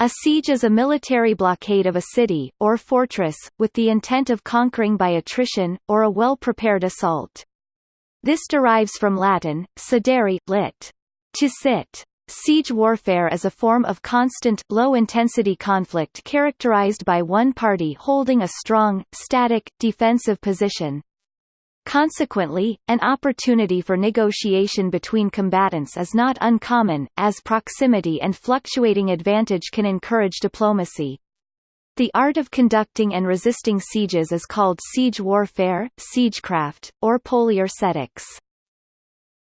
A siege is a military blockade of a city, or fortress, with the intent of conquering by attrition, or a well-prepared assault. This derives from Latin, sedere, lit. to sit. Siege warfare is a form of constant, low-intensity conflict characterized by one party holding a strong, static, defensive position, Consequently, an opportunity for negotiation between combatants is not uncommon, as proximity and fluctuating advantage can encourage diplomacy. The art of conducting and resisting sieges is called siege warfare, siegecraft, or poliorcetics.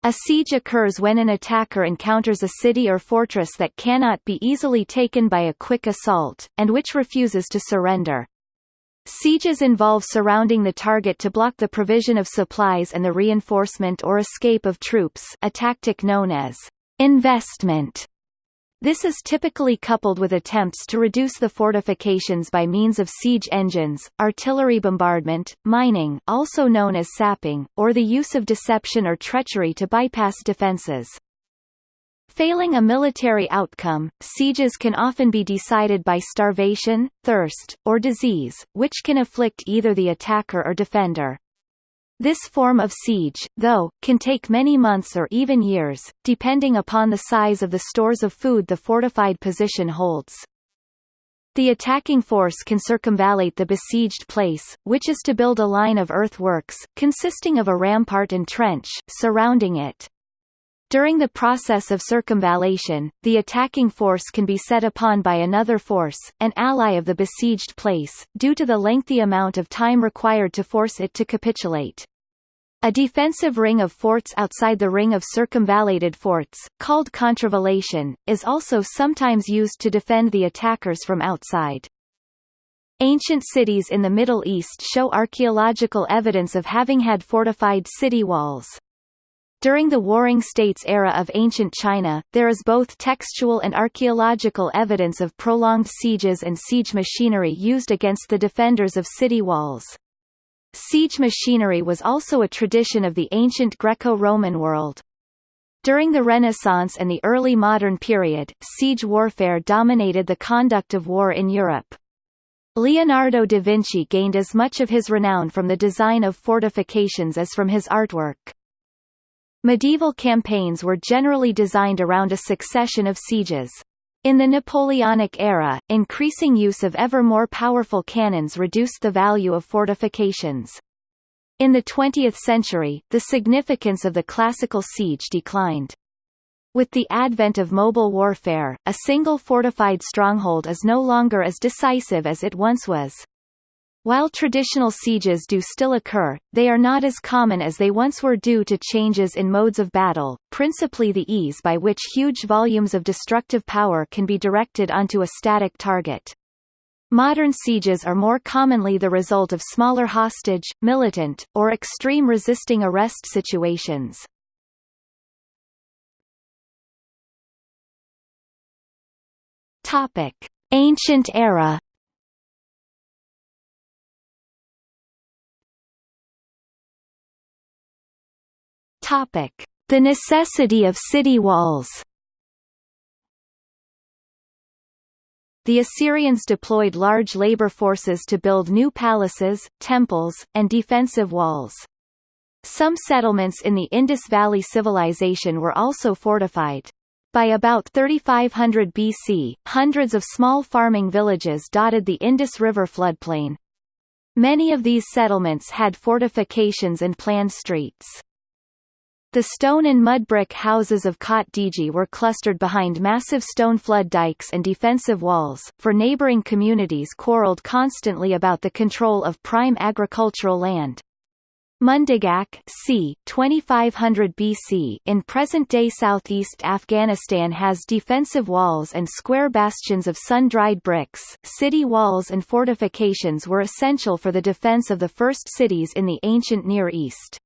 A siege occurs when an attacker encounters a city or fortress that cannot be easily taken by a quick assault, and which refuses to surrender. Sieges involve surrounding the target to block the provision of supplies and the reinforcement or escape of troops a tactic known as investment. This is typically coupled with attempts to reduce the fortifications by means of siege engines, artillery bombardment, mining also known as sapping, or the use of deception or treachery to bypass defenses. Failing a military outcome, sieges can often be decided by starvation, thirst, or disease, which can afflict either the attacker or defender. This form of siege, though, can take many months or even years, depending upon the size of the stores of food the fortified position holds. The attacking force can circumvallate the besieged place, which is to build a line of earthworks, consisting of a rampart and trench, surrounding it. During the process of circumvallation, the attacking force can be set upon by another force, an ally of the besieged place, due to the lengthy amount of time required to force it to capitulate. A defensive ring of forts outside the ring of circumvallated forts, called contravallation, is also sometimes used to defend the attackers from outside. Ancient cities in the Middle East show archaeological evidence of having had fortified city walls. During the Warring States era of ancient China, there is both textual and archaeological evidence of prolonged sieges and siege machinery used against the defenders of city walls. Siege machinery was also a tradition of the ancient Greco-Roman world. During the Renaissance and the early modern period, siege warfare dominated the conduct of war in Europe. Leonardo da Vinci gained as much of his renown from the design of fortifications as from his artwork. Medieval campaigns were generally designed around a succession of sieges. In the Napoleonic era, increasing use of ever more powerful cannons reduced the value of fortifications. In the 20th century, the significance of the classical siege declined. With the advent of mobile warfare, a single fortified stronghold is no longer as decisive as it once was. While traditional sieges do still occur, they are not as common as they once were due to changes in modes of battle, principally the ease by which huge volumes of destructive power can be directed onto a static target. Modern sieges are more commonly the result of smaller hostage, militant, or extreme resisting arrest situations. Ancient era The necessity of city walls. The Assyrians deployed large labor forces to build new palaces, temples, and defensive walls. Some settlements in the Indus Valley Civilization were also fortified. By about 3500 BC, hundreds of small farming villages dotted the Indus River floodplain. Many of these settlements had fortifications and planned streets. The stone and mud brick houses of Kot Diji were clustered behind massive stone flood dikes and defensive walls, for neighboring communities quarreled constantly about the control of prime agricultural land. Mundigak c. 2500 BC in present-day southeast Afghanistan has defensive walls and square bastions of sun-dried bricks. City walls and fortifications were essential for the defense of the first cities in the ancient Near East.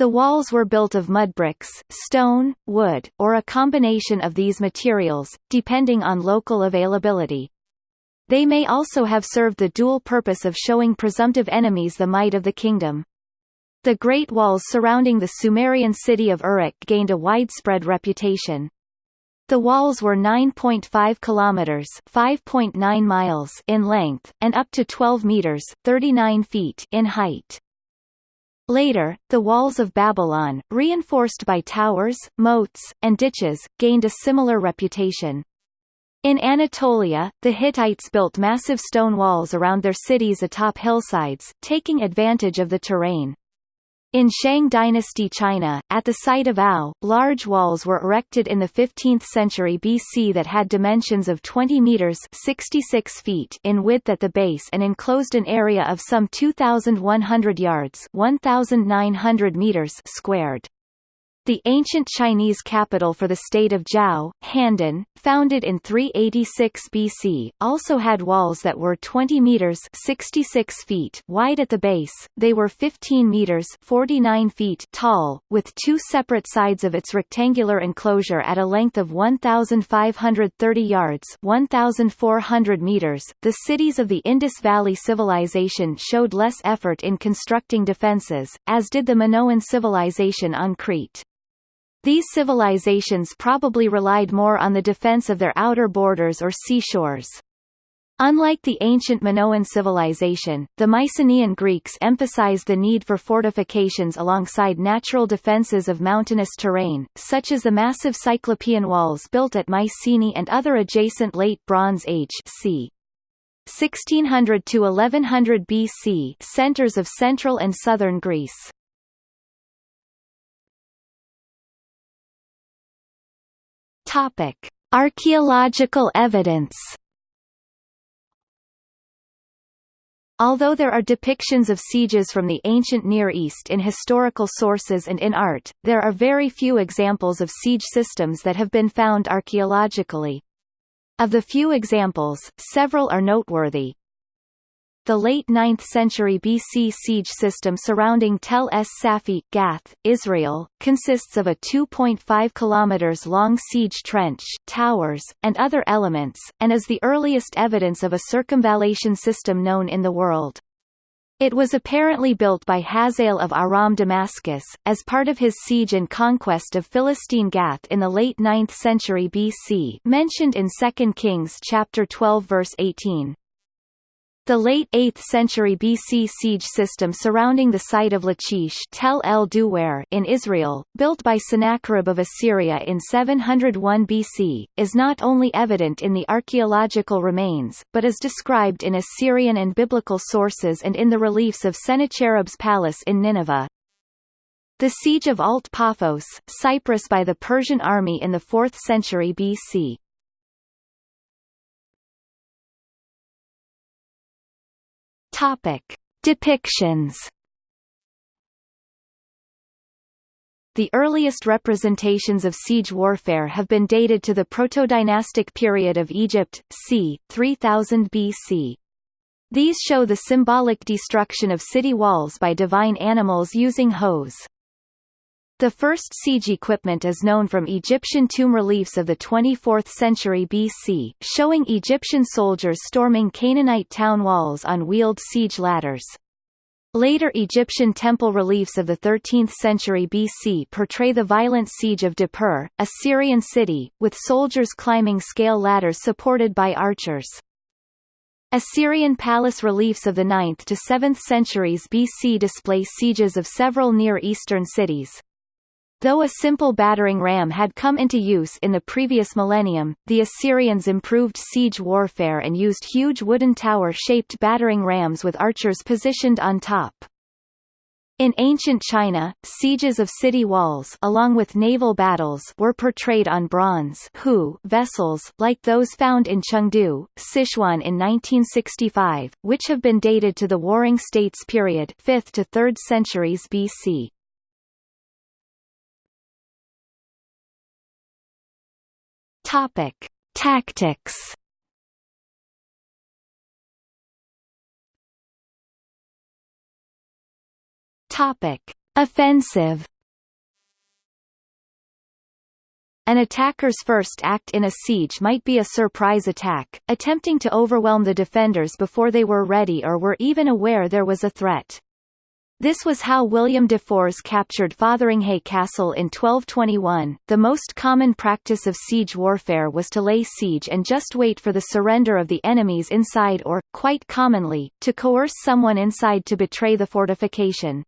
The walls were built of mud bricks, stone, wood, or a combination of these materials, depending on local availability. They may also have served the dual purpose of showing presumptive enemies the might of the kingdom. The Great Walls surrounding the Sumerian city of Uruk gained a widespread reputation. The walls were 9.5 kilometers (5.9 miles) in length and up to 12 meters (39 feet) in height. Later, the walls of Babylon, reinforced by towers, moats, and ditches, gained a similar reputation. In Anatolia, the Hittites built massive stone walls around their cities atop hillsides, taking advantage of the terrain. In Shang dynasty China, at the site of Ao, large walls were erected in the 15th century BC that had dimensions of 20 meters 66 feet in width at the base and enclosed an area of some 2,100 yards 1,900 meters squared. The ancient Chinese capital for the state of Zhou, Handan, founded in 386 BC, also had walls that were 20 meters (66 feet) wide at the base. They were 15 meters (49 feet) tall, with two separate sides of its rectangular enclosure at a length of 1530 yards (1400 meters). The cities of the Indus Valley Civilization showed less effort in constructing defenses, as did the Minoan civilization on Crete. These civilizations probably relied more on the defense of their outer borders or seashores. Unlike the ancient Minoan civilization, the Mycenaean Greeks emphasized the need for fortifications alongside natural defenses of mountainous terrain, such as the massive Cyclopean walls built at Mycenae and other adjacent Late Bronze Age c. 1600 to 1100 BC centers of central and southern Greece. Topic: Archaeological evidence. Although there are depictions of sieges from the ancient Near East in historical sources and in art, there are very few examples of siege systems that have been found archaeologically. Of the few examples, several are noteworthy. The late 9th century BC siege system surrounding Tel es Safi, Gath, Israel, consists of a 2.5 km long siege trench, towers, and other elements, and is the earliest evidence of a circumvallation system known in the world. It was apparently built by Hazael of Aram Damascus, as part of his siege and conquest of Philistine Gath in the late 9th century BC mentioned in 2 Kings chapter 12 verse 18. The late 8th century BC siege system surrounding the site of Lachish Tel el Duwer in Israel, built by Sennacherib of Assyria in 701 BC, is not only evident in the archaeological remains, but is described in Assyrian and biblical sources and in the reliefs of Sennacherib's palace in Nineveh. The siege of Alt Paphos, Cyprus by the Persian army in the 4th century BC, Topic: Depictions. The earliest representations of siege warfare have been dated to the protodynastic period of Egypt, c. 3000 BC. These show the symbolic destruction of city walls by divine animals using hoes. The first siege equipment is known from Egyptian tomb reliefs of the 24th century BC, showing Egyptian soldiers storming Canaanite town walls on wheeled siege ladders. Later Egyptian temple reliefs of the 13th century BC portray the violent siege of Nippur, a Syrian city, with soldiers climbing scale ladders supported by archers. Assyrian palace reliefs of the 9th to 7th centuries BC display sieges of several Near Eastern cities. Though a simple battering ram had come into use in the previous millennium, the Assyrians improved siege warfare and used huge wooden tower-shaped battering rams with archers positioned on top. In ancient China, sieges of city walls along with naval battles were portrayed on bronze hu vessels, like those found in Chengdu, Sichuan in 1965, which have been dated to the Warring States period 5th to 3rd centuries BC. Topic: Tactics. Topic: Offensive. An attacker's first act in a siege might be a surprise attack, attempting to overwhelm the defenders before they were ready or were even aware there was a threat. This was how William de Forz captured Fotheringhay Castle in 1221. The most common practice of siege warfare was to lay siege and just wait for the surrender of the enemies inside or, quite commonly, to coerce someone inside to betray the fortification.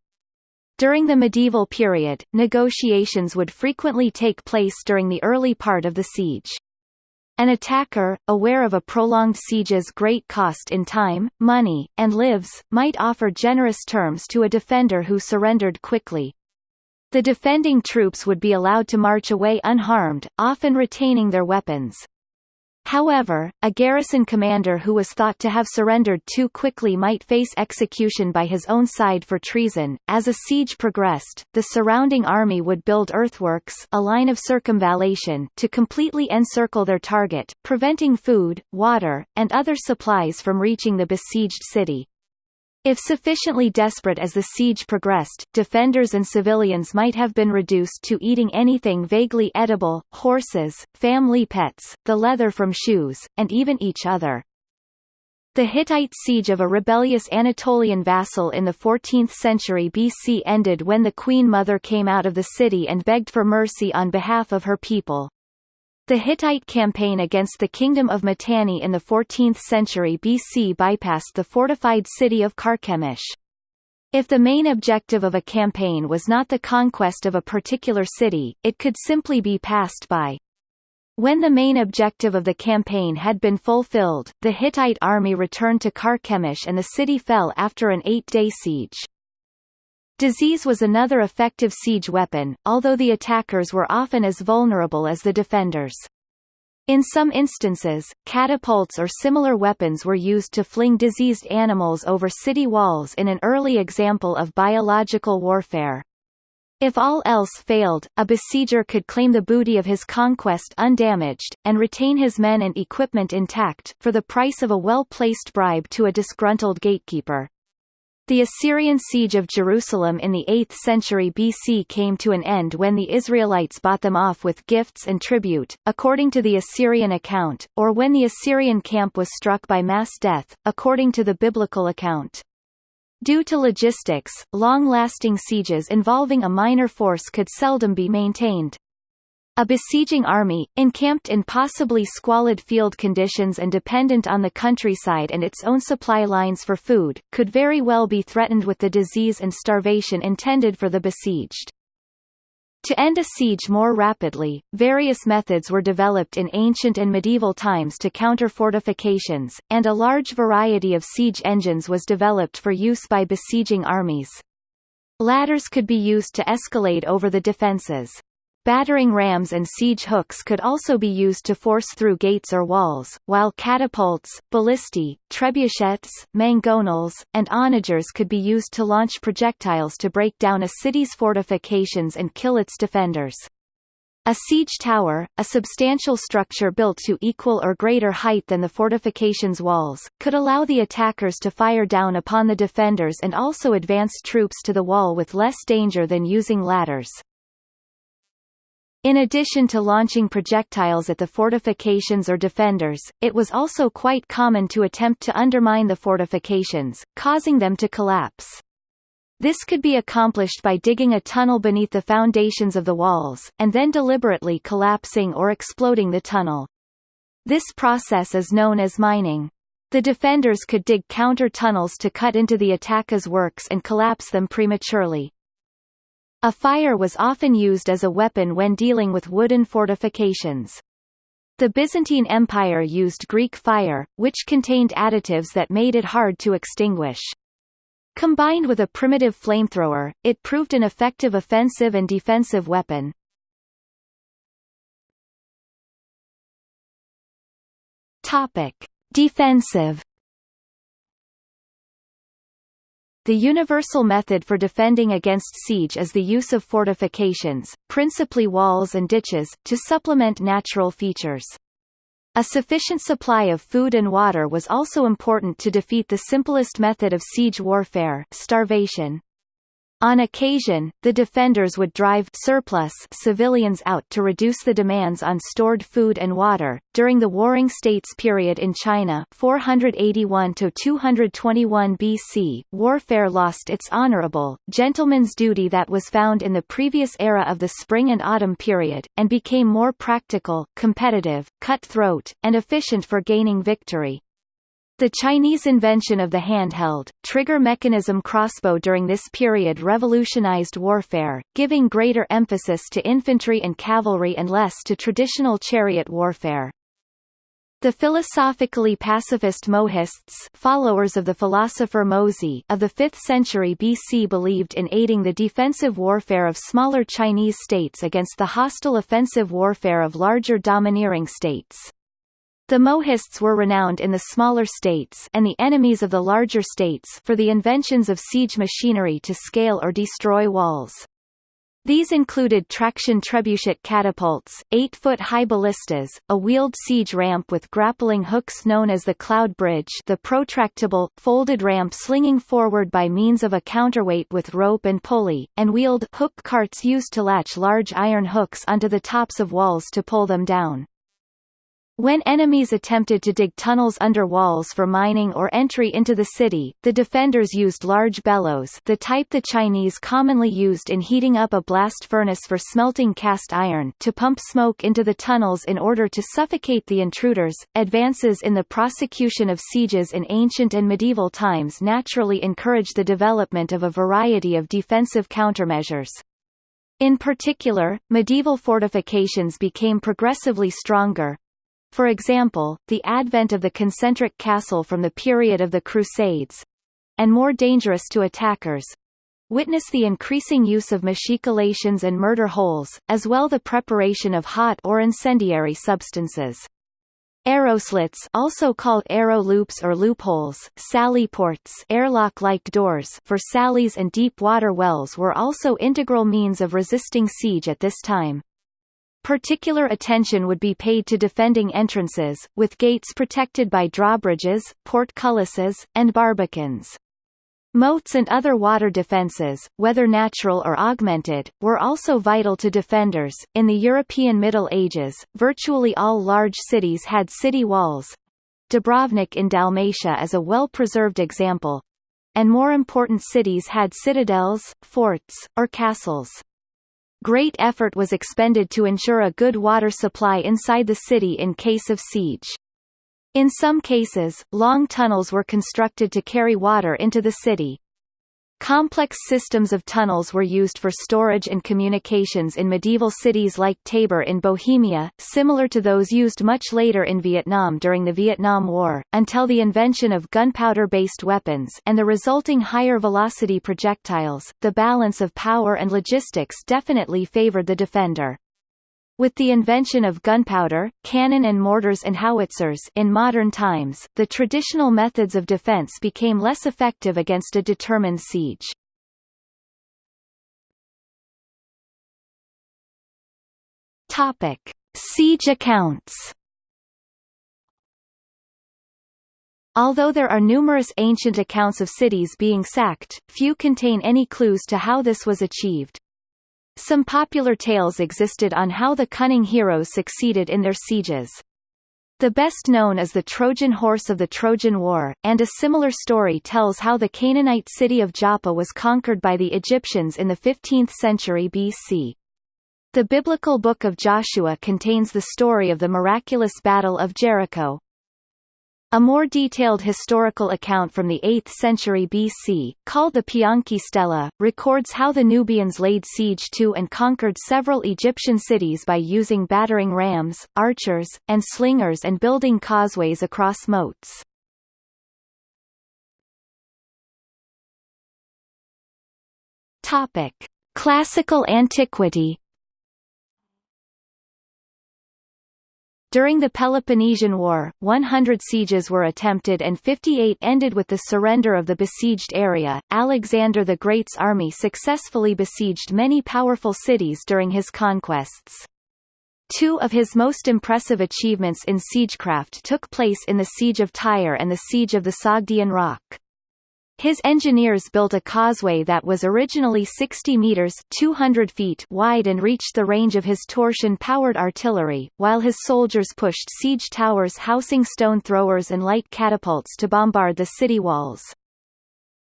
During the medieval period, negotiations would frequently take place during the early part of the siege. An attacker, aware of a prolonged siege's great cost in time, money, and lives, might offer generous terms to a defender who surrendered quickly. The defending troops would be allowed to march away unharmed, often retaining their weapons. However, a garrison commander who was thought to have surrendered too quickly might face execution by his own side for treason. As a siege progressed, the surrounding army would build earthworks, a line of circumvallation, to completely encircle their target, preventing food, water, and other supplies from reaching the besieged city. If sufficiently desperate as the siege progressed, defenders and civilians might have been reduced to eating anything vaguely edible, horses, family pets, the leather from shoes, and even each other. The Hittite siege of a rebellious Anatolian vassal in the 14th century BC ended when the Queen Mother came out of the city and begged for mercy on behalf of her people. The Hittite campaign against the Kingdom of Mitanni in the 14th century BC bypassed the fortified city of Carchemish. If the main objective of a campaign was not the conquest of a particular city, it could simply be passed by. When the main objective of the campaign had been fulfilled, the Hittite army returned to Carchemish and the city fell after an eight-day siege. Disease was another effective siege weapon, although the attackers were often as vulnerable as the defenders. In some instances, catapults or similar weapons were used to fling diseased animals over city walls in an early example of biological warfare. If all else failed, a besieger could claim the booty of his conquest undamaged, and retain his men and equipment intact, for the price of a well-placed bribe to a disgruntled gatekeeper. The Assyrian siege of Jerusalem in the 8th century BC came to an end when the Israelites bought them off with gifts and tribute, according to the Assyrian account, or when the Assyrian camp was struck by mass death, according to the biblical account. Due to logistics, long-lasting sieges involving a minor force could seldom be maintained. A besieging army, encamped in possibly squalid field conditions and dependent on the countryside and its own supply lines for food, could very well be threatened with the disease and starvation intended for the besieged. To end a siege more rapidly, various methods were developed in ancient and medieval times to counter fortifications, and a large variety of siege engines was developed for use by besieging armies. Ladders could be used to escalade over the defences. Battering rams and siege hooks could also be used to force through gates or walls, while catapults, ballistae, trebuchets, mangonels, and onagers could be used to launch projectiles to break down a city's fortifications and kill its defenders. A siege tower, a substantial structure built to equal or greater height than the fortification's walls, could allow the attackers to fire down upon the defenders and also advance troops to the wall with less danger than using ladders. In addition to launching projectiles at the fortifications or defenders, it was also quite common to attempt to undermine the fortifications, causing them to collapse. This could be accomplished by digging a tunnel beneath the foundations of the walls, and then deliberately collapsing or exploding the tunnel. This process is known as mining. The defenders could dig counter-tunnels to cut into the attacker's works and collapse them prematurely. A fire was often used as a weapon when dealing with wooden fortifications. The Byzantine Empire used Greek fire, which contained additives that made it hard to extinguish. Combined with a primitive flamethrower, it proved an effective offensive and defensive weapon. Topic: Defensive The universal method for defending against siege is the use of fortifications, principally walls and ditches, to supplement natural features. A sufficient supply of food and water was also important to defeat the simplest method of siege warfare starvation. On occasion, the defenders would drive surplus civilians out to reduce the demands on stored food and water. During the Warring States period in China, 481 to 221 BC, warfare lost its honorable gentleman's duty that was found in the previous era of the Spring and Autumn period, and became more practical, competitive, cutthroat, and efficient for gaining victory. The Chinese invention of the handheld, trigger mechanism crossbow during this period revolutionized warfare, giving greater emphasis to infantry and cavalry and less to traditional chariot warfare. The philosophically pacifist Mohists followers of the philosopher Mozi of the 5th century BC believed in aiding the defensive warfare of smaller Chinese states against the hostile offensive warfare of larger domineering states. The Mohists were renowned in the smaller states and the enemies of the larger states for the inventions of siege machinery to scale or destroy walls. These included traction trebuchet catapults, 8-foot-high ballistas, a wheeled siege ramp with grappling hooks known as the Cloud Bridge the protractable, folded ramp slinging forward by means of a counterweight with rope and pulley, and wheeled hook carts used to latch large iron hooks onto the tops of walls to pull them down. When enemies attempted to dig tunnels under walls for mining or entry into the city, the defenders used large bellows the type the Chinese commonly used in heating up a blast furnace for smelting cast iron to pump smoke into the tunnels in order to suffocate the intruders. Advances in the prosecution of sieges in ancient and medieval times naturally encouraged the development of a variety of defensive countermeasures. In particular, medieval fortifications became progressively stronger, for example, the advent of the concentric castle from the period of the Crusades and more dangerous to attackers witness the increasing use of machicolations and murder holes, as well the preparation of hot or incendiary substances. Arrowslits also called arrow loops or loopholes, sally ports airlock-like doors for sallies and deep water wells were also integral means of resisting siege at this time. Particular attention would be paid to defending entrances, with gates protected by drawbridges, portcullises, and barbicans. Moats and other water defences, whether natural or augmented, were also vital to defenders. In the European Middle Ages, virtually all large cities had city walls. Dubrovnik in Dalmatia is a well-preserved example. And more important cities had citadels, forts, or castles. Great effort was expended to ensure a good water supply inside the city in case of siege. In some cases, long tunnels were constructed to carry water into the city. Complex systems of tunnels were used for storage and communications in medieval cities like Tabor in Bohemia, similar to those used much later in Vietnam during the Vietnam War, until the invention of gunpowder-based weapons and the resulting higher velocity projectiles. The balance of power and logistics definitely favored the defender. With the invention of gunpowder, cannon and mortars and howitzers in modern times, the traditional methods of defense became less effective against a determined siege. Topic: Siege accounts. Although there are numerous ancient accounts of cities being sacked, few contain any clues to how this was achieved. Some popular tales existed on how the cunning heroes succeeded in their sieges. The best known is the Trojan horse of the Trojan War, and a similar story tells how the Canaanite city of Joppa was conquered by the Egyptians in the 15th century BC. The biblical book of Joshua contains the story of the miraculous Battle of Jericho. A more detailed historical account from the 8th century BC, called the Piankhi Stela, records how the Nubians laid siege to and conquered several Egyptian cities by using battering rams, archers, and slingers and building causeways across moats. Topic: Classical antiquity During the Peloponnesian War, 100 sieges were attempted and 58 ended with the surrender of the besieged area. Alexander the Great's army successfully besieged many powerful cities during his conquests. Two of his most impressive achievements in siegecraft took place in the Siege of Tyre and the Siege of the Sogdian Rock. His engineers built a causeway that was originally 60 meters 200 feet wide and reached the range of his torsion-powered artillery, while his soldiers pushed siege towers housing stone throwers and light catapults to bombard the city walls.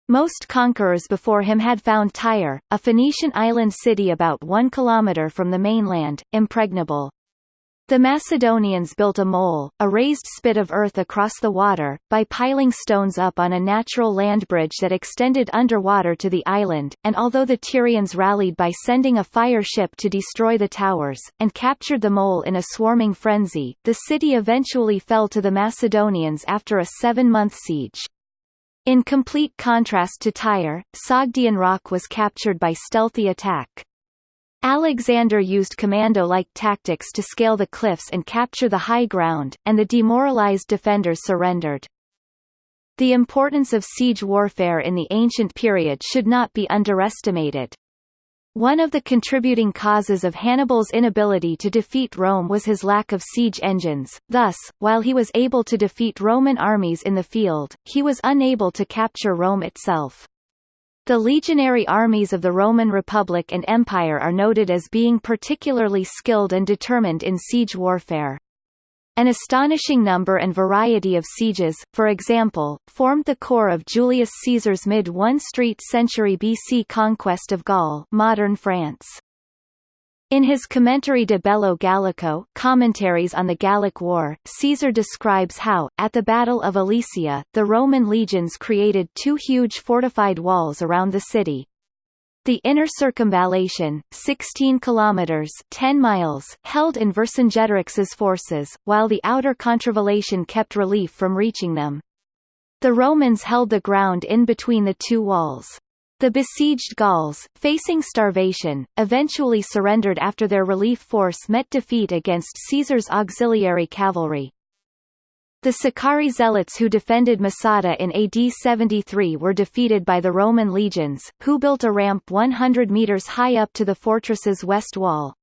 Most conquerors before him had found Tyre, a Phoenician island city about one kilometre from the mainland, impregnable. The Macedonians built a mole, a raised spit of earth across the water, by piling stones up on a natural land bridge that extended underwater to the island, and although the Tyrians rallied by sending a fire ship to destroy the towers, and captured the mole in a swarming frenzy, the city eventually fell to the Macedonians after a seven-month siege. In complete contrast to Tyre, Sogdian Rock was captured by stealthy attack. Alexander used commando-like tactics to scale the cliffs and capture the high ground, and the demoralized defenders surrendered. The importance of siege warfare in the ancient period should not be underestimated. One of the contributing causes of Hannibal's inability to defeat Rome was his lack of siege engines, thus, while he was able to defeat Roman armies in the field, he was unable to capture Rome itself. The legionary armies of the Roman Republic and Empire are noted as being particularly skilled and determined in siege warfare. An astonishing number and variety of sieges, for example, formed the core of Julius Caesar's mid-1st street century BC conquest of Gaul modern France. In his Commentarii de Bello Gallico commentaries on the Gallic War, Caesar describes how, at the Battle of Alesia, the Roman legions created two huge fortified walls around the city. The inner circumvallation, 16 kilometers 10 miles, held in Vercingetorix's forces, while the outer contravallation kept relief from reaching them. The Romans held the ground in between the two walls. The besieged Gauls, facing starvation, eventually surrendered after their relief force met defeat against Caesar's auxiliary cavalry. The Sicarii zealots who defended Masada in AD 73 were defeated by the Roman legions, who built a ramp 100 meters high up to the fortress's west wall.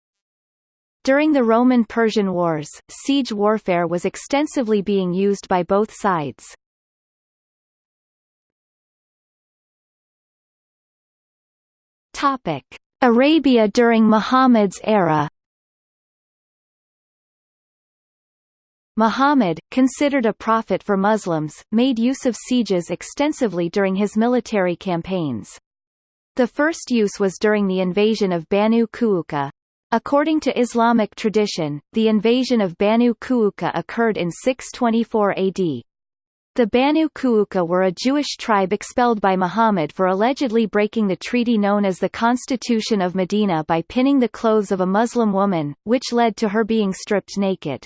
During the Roman-Persian Wars, siege warfare was extensively being used by both sides. Topic: Arabia during Muhammad's era. Muhammad, considered a prophet for Muslims, made use of sieges extensively during his military campaigns. The first use was during the invasion of Banu Kuuka. According to Islamic tradition, the invasion of Banu Kuuka occurred in 624 AD, the Banu Kuuka were a Jewish tribe expelled by Muhammad for allegedly breaking the treaty known as the Constitution of Medina by pinning the clothes of a Muslim woman, which led to her being stripped naked.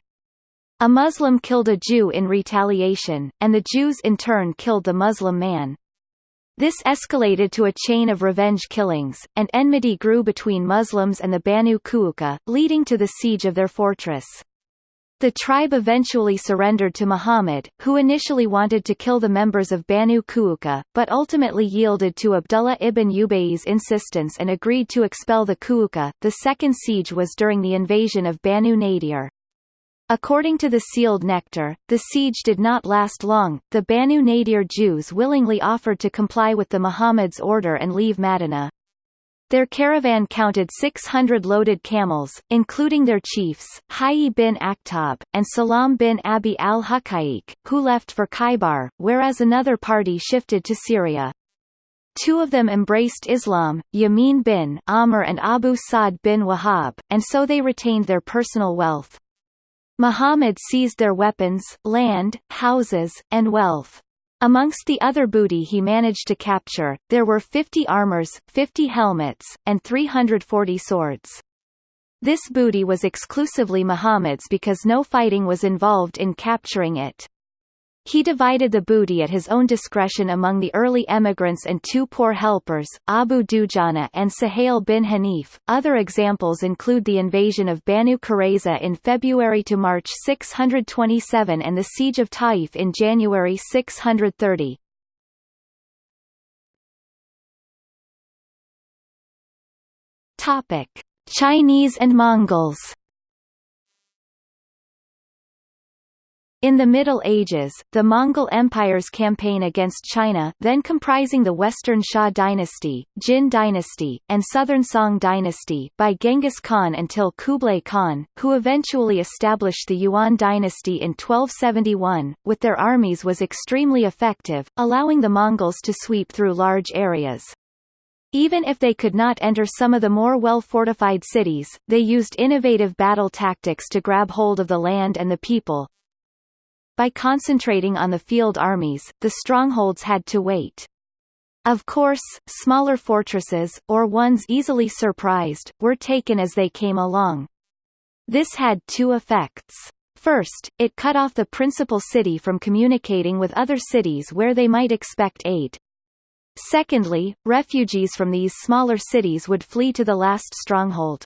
A Muslim killed a Jew in retaliation, and the Jews in turn killed the Muslim man. This escalated to a chain of revenge killings, and enmity grew between Muslims and the Banu Kuuka, leading to the siege of their fortress. The tribe eventually surrendered to Muhammad, who initially wanted to kill the members of Banu Kuuka, but ultimately yielded to Abdullah ibn Ubay's insistence and agreed to expel the Kuuka. The second siege was during the invasion of Banu Nadir. According to the sealed nectar, the siege did not last long. The Banu Nadir Jews willingly offered to comply with the Muhammad's order and leave Madinah. Their caravan counted 600 loaded camels, including their chiefs, Hayy bin Akhtab, and Salam bin Abi al-Hukaiq, who left for Khaybar, whereas another party shifted to Syria. Two of them embraced Islam, Yamin bin Amr and Abu Sa'd bin Wahab, and so they retained their personal wealth. Muhammad seized their weapons, land, houses, and wealth. Amongst the other booty he managed to capture, there were 50 armors, 50 helmets, and 340 swords. This booty was exclusively Muhammad's because no fighting was involved in capturing it. He divided the booty at his own discretion among the early emigrants and two poor helpers, Abu Dujana and Suhail bin Hanif. Other examples include the invasion of Banu Qurayza in February to March 627 and the siege of Taif in January 630. Topic: Chinese and Mongols In the Middle Ages, the Mongol Empire's campaign against China then comprising the Western Xia dynasty, Jin dynasty, and Southern Song dynasty by Genghis Khan until Kublai Khan, who eventually established the Yuan dynasty in 1271, with their armies was extremely effective, allowing the Mongols to sweep through large areas. Even if they could not enter some of the more well-fortified cities, they used innovative battle tactics to grab hold of the land and the people, by concentrating on the field armies, the strongholds had to wait. Of course, smaller fortresses, or ones easily surprised, were taken as they came along. This had two effects. First, it cut off the principal city from communicating with other cities where they might expect aid. Secondly, refugees from these smaller cities would flee to the last stronghold.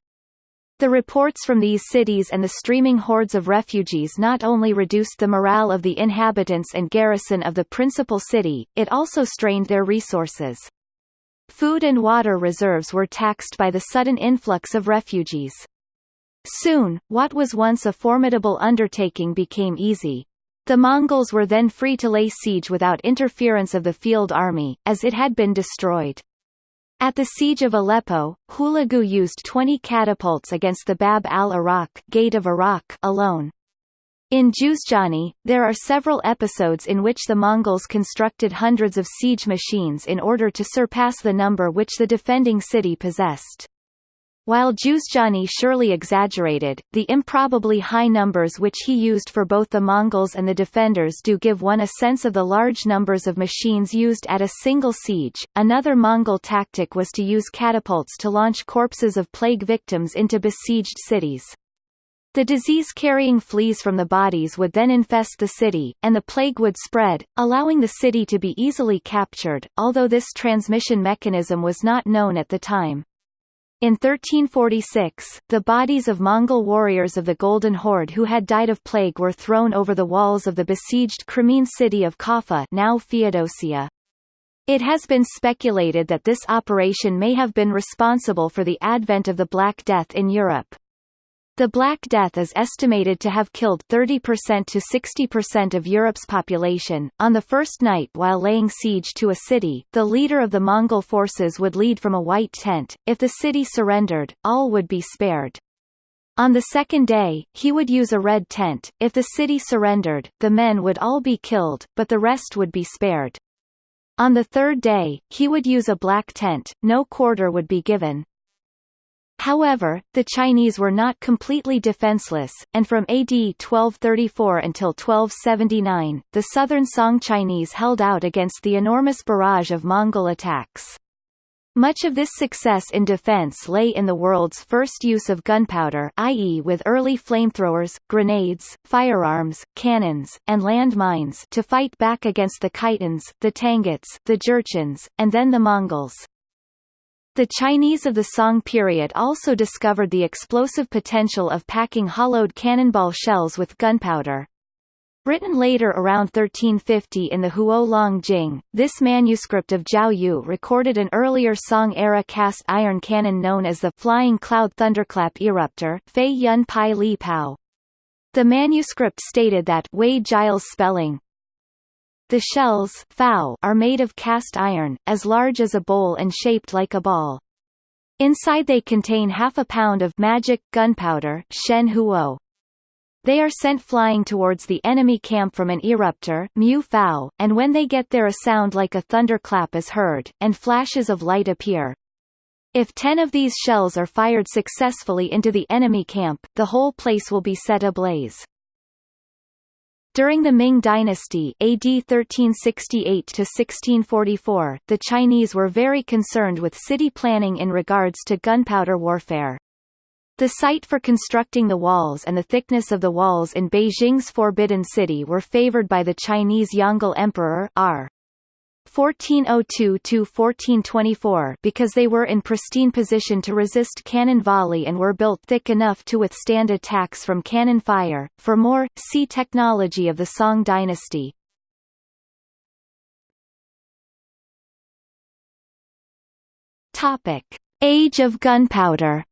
The reports from these cities and the streaming hordes of refugees not only reduced the morale of the inhabitants and garrison of the principal city, it also strained their resources. Food and water reserves were taxed by the sudden influx of refugees. Soon, what was once a formidable undertaking became easy. The Mongols were then free to lay siege without interference of the field army, as it had been destroyed. At the siege of Aleppo, Hulagu used 20 catapults against the Bab al-Iraq Gate of Iraq alone. In Juzjani, there are several episodes in which the Mongols constructed hundreds of siege machines in order to surpass the number which the defending city possessed. While Juzjani surely exaggerated, the improbably high numbers which he used for both the Mongols and the defenders do give one a sense of the large numbers of machines used at a single siege. Another Mongol tactic was to use catapults to launch corpses of plague victims into besieged cities. The disease-carrying fleas from the bodies would then infest the city, and the plague would spread, allowing the city to be easily captured, although this transmission mechanism was not known at the time. In 1346, the bodies of Mongol warriors of the Golden Horde who had died of plague were thrown over the walls of the besieged Crimean city of Kaffa now Feodosia. It has been speculated that this operation may have been responsible for the advent of the Black Death in Europe. The Black Death is estimated to have killed 30% to 60% of Europe's population. On the first night while laying siege to a city, the leader of the Mongol forces would lead from a white tent. If the city surrendered, all would be spared. On the second day, he would use a red tent. If the city surrendered, the men would all be killed, but the rest would be spared. On the third day, he would use a black tent, no quarter would be given. However, the Chinese were not completely defenseless, and from AD 1234 until 1279, the southern Song Chinese held out against the enormous barrage of Mongol attacks. Much of this success in defense lay in the world's first use of gunpowder i.e. with early flamethrowers, grenades, firearms, cannons, and land mines to fight back against the Khitans, the Tanguts, the Jurchens, and then the Mongols. The Chinese of the Song period also discovered the explosive potential of packing hollowed cannonball shells with gunpowder. Written later around 1350 in the Huo Long Jing, this manuscript of Jiao Yu recorded an earlier Song-era cast iron cannon known as the Flying Cloud Thunderclap Eruptor Fei Yun Pai Li Pao. The manuscript stated that Wade Giles spelling the shells are made of cast iron, as large as a bowl and shaped like a ball. Inside they contain half a pound of magic gunpowder Shen Huo. They are sent flying towards the enemy camp from an eruptor Mu Fao, and when they get there a sound like a thunderclap is heard, and flashes of light appear. If ten of these shells are fired successfully into the enemy camp, the whole place will be set ablaze. During the Ming Dynasty AD 1368–1644, the Chinese were very concerned with city planning in regards to gunpowder warfare. The site for constructing the walls and the thickness of the walls in Beijing's Forbidden City were favored by the Chinese Yongle Emperor R. 1402–1424 because they were in pristine position to resist cannon volley and were built thick enough to withstand attacks from cannon fire. For more, see Technology of the Song dynasty. Topic: Age of gunpowder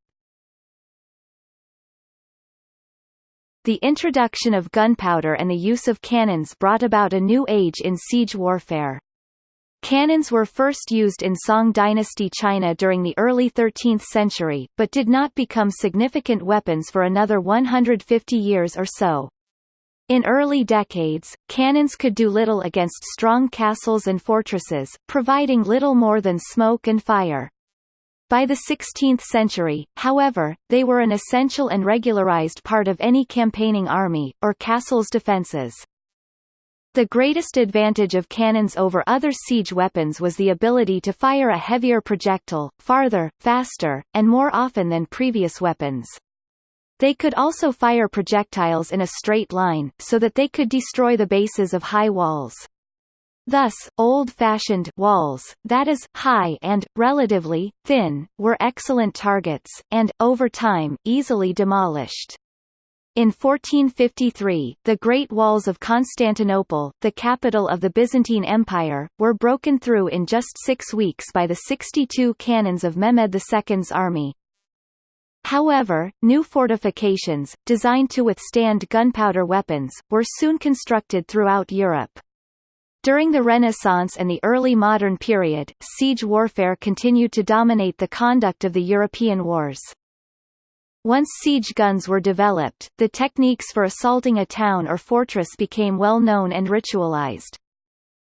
the introduction of gunpowder and the use of cannons brought about a new age in siege warfare. Cannons were first used in Song dynasty China during the early 13th century, but did not become significant weapons for another 150 years or so. In early decades, cannons could do little against strong castles and fortresses, providing little more than smoke and fire. By the 16th century, however, they were an essential and regularized part of any campaigning army, or castle's defenses. The greatest advantage of cannons over other siege weapons was the ability to fire a heavier projectile, farther, faster, and more often than previous weapons. They could also fire projectiles in a straight line, so that they could destroy the bases of high walls. Thus, old-fashioned walls, that is, high and, relatively, thin, were excellent targets, and, over time, easily demolished. In 1453, the Great Walls of Constantinople, the capital of the Byzantine Empire, were broken through in just six weeks by the 62 cannons of Mehmed II's army. However, new fortifications, designed to withstand gunpowder weapons, were soon constructed throughout Europe. During the Renaissance and the early modern period, siege warfare continued to dominate the conduct of the European wars. Once siege guns were developed, the techniques for assaulting a town or fortress became well known and ritualized.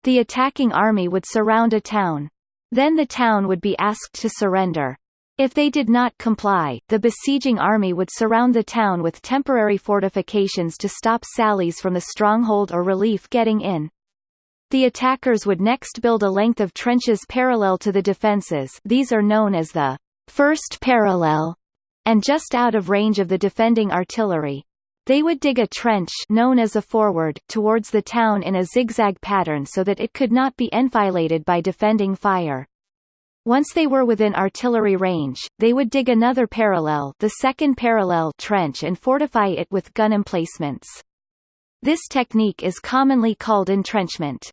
The attacking army would surround a town. Then the town would be asked to surrender. If they did not comply, the besieging army would surround the town with temporary fortifications to stop sallies from the stronghold or relief getting in. The attackers would next build a length of trenches parallel to the defences these are known as the first parallel, and just out of range of the defending artillery. They would dig a trench known as a forward towards the town in a zigzag pattern so that it could not be enfiladed by defending fire. Once they were within artillery range, they would dig another parallel the second parallel trench and fortify it with gun emplacements. This technique is commonly called entrenchment.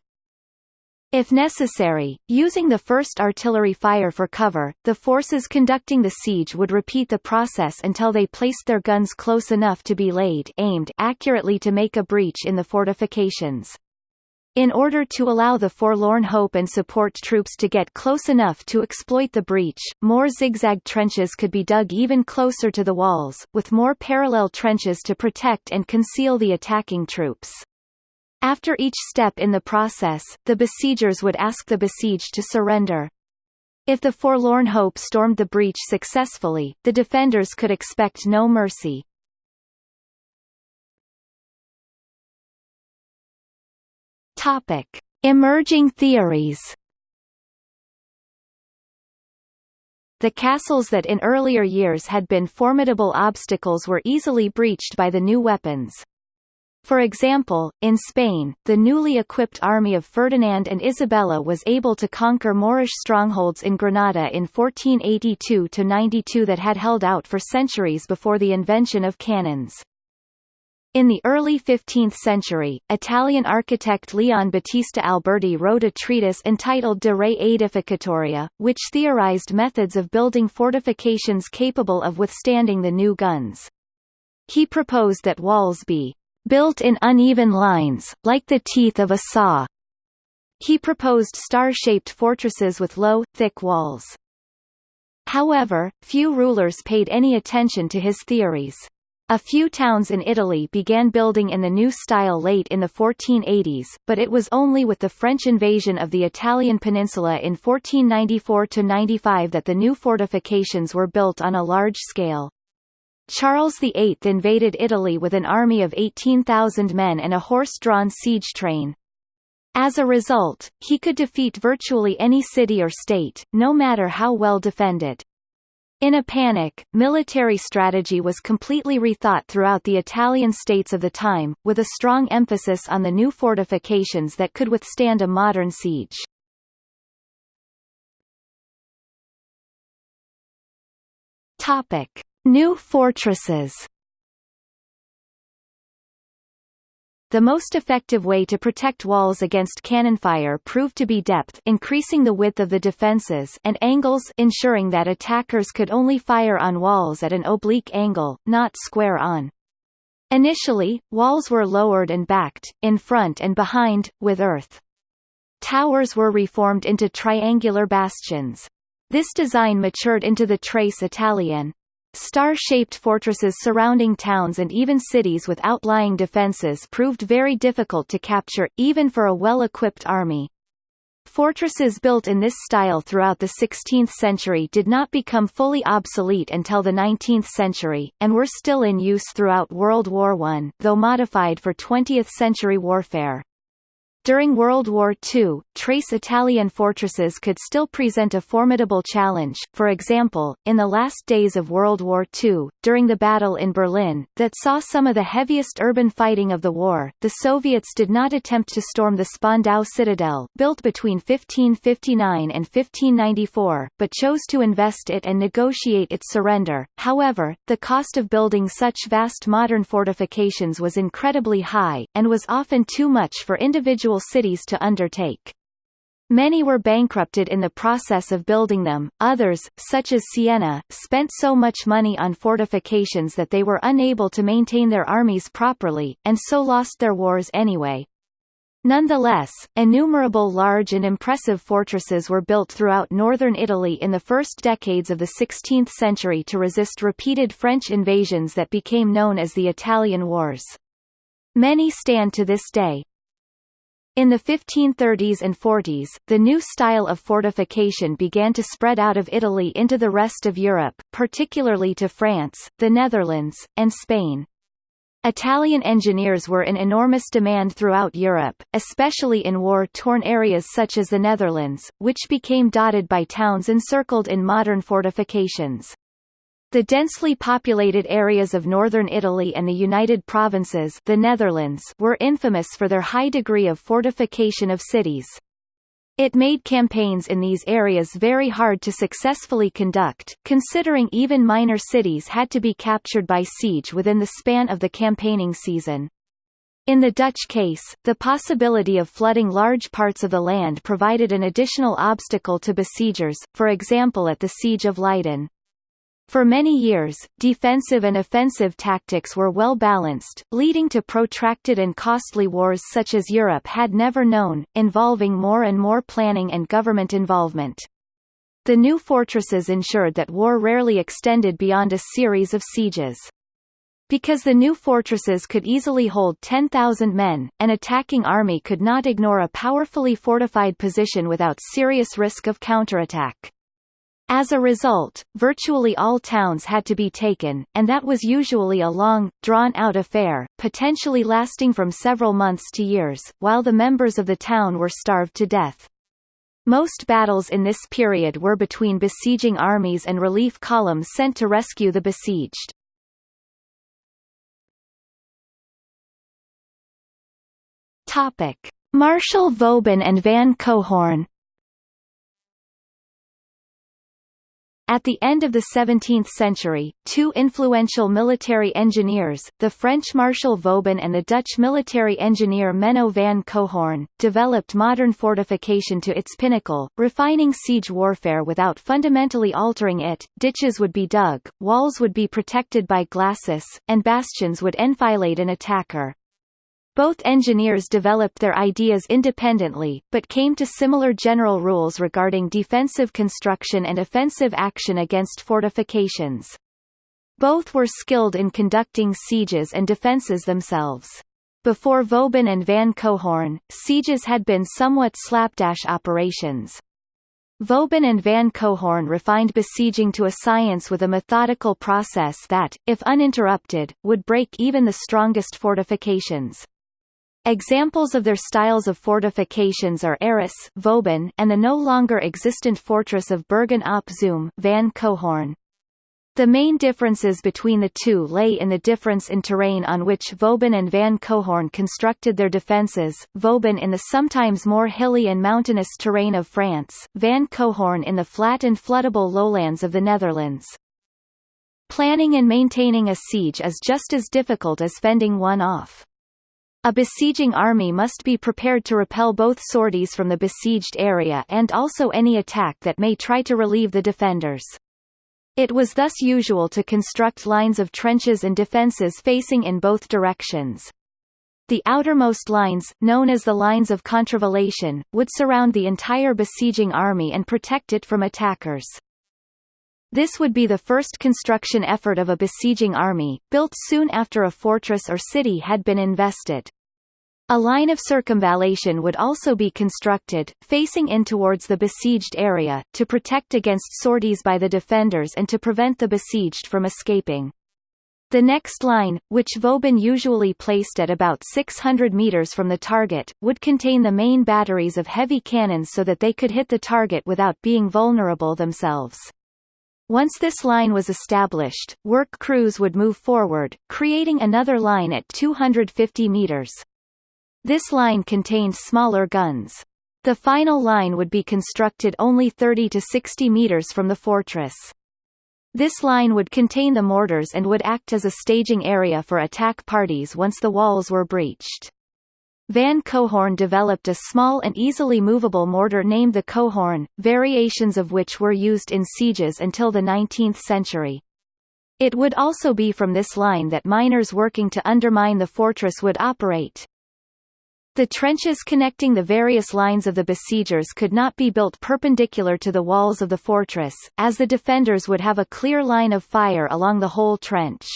If necessary, using the first artillery fire for cover, the forces conducting the siege would repeat the process until they placed their guns close enough to be laid aimed accurately to make a breach in the fortifications. In order to allow the forlorn hope and support troops to get close enough to exploit the breach, more zigzag trenches could be dug even closer to the walls, with more parallel trenches to protect and conceal the attacking troops. After each step in the process, the besiegers would ask the besieged to surrender. If the forlorn hope stormed the breach successfully, the defenders could expect no mercy. Topic: Emerging theories. The castles that in earlier years had been formidable obstacles were easily breached by the new weapons. For example, in Spain, the newly equipped army of Ferdinand and Isabella was able to conquer Moorish strongholds in Granada in 1482–92 that had held out for centuries before the invention of cannons. In the early 15th century, Italian architect Leon Battista Alberti wrote a treatise entitled De Re Aedificatoria, which theorized methods of building fortifications capable of withstanding the new guns. He proposed that walls be built in uneven lines, like the teeth of a saw. He proposed star-shaped fortresses with low, thick walls. However, few rulers paid any attention to his theories. A few towns in Italy began building in the new style late in the 1480s, but it was only with the French invasion of the Italian peninsula in 1494–95 that the new fortifications were built on a large scale. Charles VIII invaded Italy with an army of 18,000 men and a horse-drawn siege train. As a result, he could defeat virtually any city or state, no matter how well defended. In a panic, military strategy was completely rethought throughout the Italian states of the time, with a strong emphasis on the new fortifications that could withstand a modern siege. Topic. New fortresses The most effective way to protect walls against cannon fire proved to be depth increasing the width of the defenses and angles ensuring that attackers could only fire on walls at an oblique angle, not square on. Initially, walls were lowered and backed, in front and behind, with earth. Towers were reformed into triangular bastions. This design matured into the Trace Italienne. Star-shaped fortresses surrounding towns and even cities with outlying defences proved very difficult to capture, even for a well-equipped army. Fortresses built in this style throughout the 16th century did not become fully obsolete until the 19th century, and were still in use throughout World War I, though modified for 20th-century warfare. During World War II, trace Italienne fortresses could still present a formidable challenge, for example, in the last days of World War II, during the battle in Berlin, that saw some of the heaviest urban fighting of the war, the Soviets did not attempt to storm the Spandau citadel built between 1559 and 1594, but chose to invest it and negotiate its surrender. However, the cost of building such vast modern fortifications was incredibly high, and was often too much for individual cities to undertake. Many were bankrupted in the process of building them, others, such as Siena, spent so much money on fortifications that they were unable to maintain their armies properly, and so lost their wars anyway. Nonetheless, innumerable large and impressive fortresses were built throughout northern Italy in the first decades of the 16th century to resist repeated French invasions that became known as the Italian Wars. Many stand to this day. In the 1530s and 40s, the new style of fortification began to spread out of Italy into the rest of Europe, particularly to France, the Netherlands, and Spain. Italian engineers were in enormous demand throughout Europe, especially in war-torn areas such as the Netherlands, which became dotted by towns encircled in modern fortifications. The densely populated areas of northern Italy and the United Provinces the Netherlands were infamous for their high degree of fortification of cities. It made campaigns in these areas very hard to successfully conduct, considering even minor cities had to be captured by siege within the span of the campaigning season. In the Dutch case, the possibility of flooding large parts of the land provided an additional obstacle to besiegers, for example at the Siege of Leiden. For many years, defensive and offensive tactics were well balanced, leading to protracted and costly wars such as Europe had never known, involving more and more planning and government involvement. The new fortresses ensured that war rarely extended beyond a series of sieges. Because the new fortresses could easily hold 10,000 men, an attacking army could not ignore a powerfully fortified position without serious risk of counterattack. As a result, virtually all towns had to be taken, and that was usually a long, drawn-out affair, potentially lasting from several months to years, while the members of the town were starved to death. Most battles in this period were between besieging armies and relief columns sent to rescue the besieged. Topic: Marshal Vauban and Van Coehoorn At the end of the 17th century, two influential military engineers, the French Marshal Vauban and the Dutch military engineer Menno van Coehoorn, developed modern fortification to its pinnacle, refining siege warfare without fundamentally altering it. Ditches would be dug, walls would be protected by glacis, and bastions would enfilade an attacker. Both engineers developed their ideas independently, but came to similar general rules regarding defensive construction and offensive action against fortifications. Both were skilled in conducting sieges and defences themselves. Before Vauban and Van Coehoorn, sieges had been somewhat slapdash operations. Vauban and Van Coehoorn refined besieging to a science with a methodical process that, if uninterrupted, would break even the strongest fortifications. Examples of their styles of fortifications are Arras Vauban and the no longer existent fortress of Bergen op Zoom Van Coehoorn. The main differences between the two lay in the difference in terrain on which Vauban and Van Coehoorn constructed their defences, Vauban in the sometimes more hilly and mountainous terrain of France, Van Coehoorn in the flat and floodable lowlands of the Netherlands. Planning and maintaining a siege is just as difficult as fending one off. A besieging army must be prepared to repel both sorties from the besieged area and also any attack that may try to relieve the defenders. It was thus usual to construct lines of trenches and defences facing in both directions. The outermost lines, known as the lines of contravallation, would surround the entire besieging army and protect it from attackers. This would be the first construction effort of a besieging army, built soon after a fortress or city had been invested. A line of circumvallation would also be constructed, facing in towards the besieged area, to protect against sorties by the defenders and to prevent the besieged from escaping. The next line, which Vauban usually placed at about 600 meters from the target, would contain the main batteries of heavy cannons so that they could hit the target without being vulnerable themselves. Once this line was established, work crews would move forward, creating another line at 250 meters. This line contained smaller guns. The final line would be constructed only 30 to 60 meters from the fortress. This line would contain the mortars and would act as a staging area for attack parties once the walls were breached. Van Coehoorn developed a small and easily movable mortar named the Coehorn, variations of which were used in sieges until the 19th century. It would also be from this line that miners working to undermine the fortress would operate. The trenches connecting the various lines of the besiegers could not be built perpendicular to the walls of the fortress, as the defenders would have a clear line of fire along the whole trench.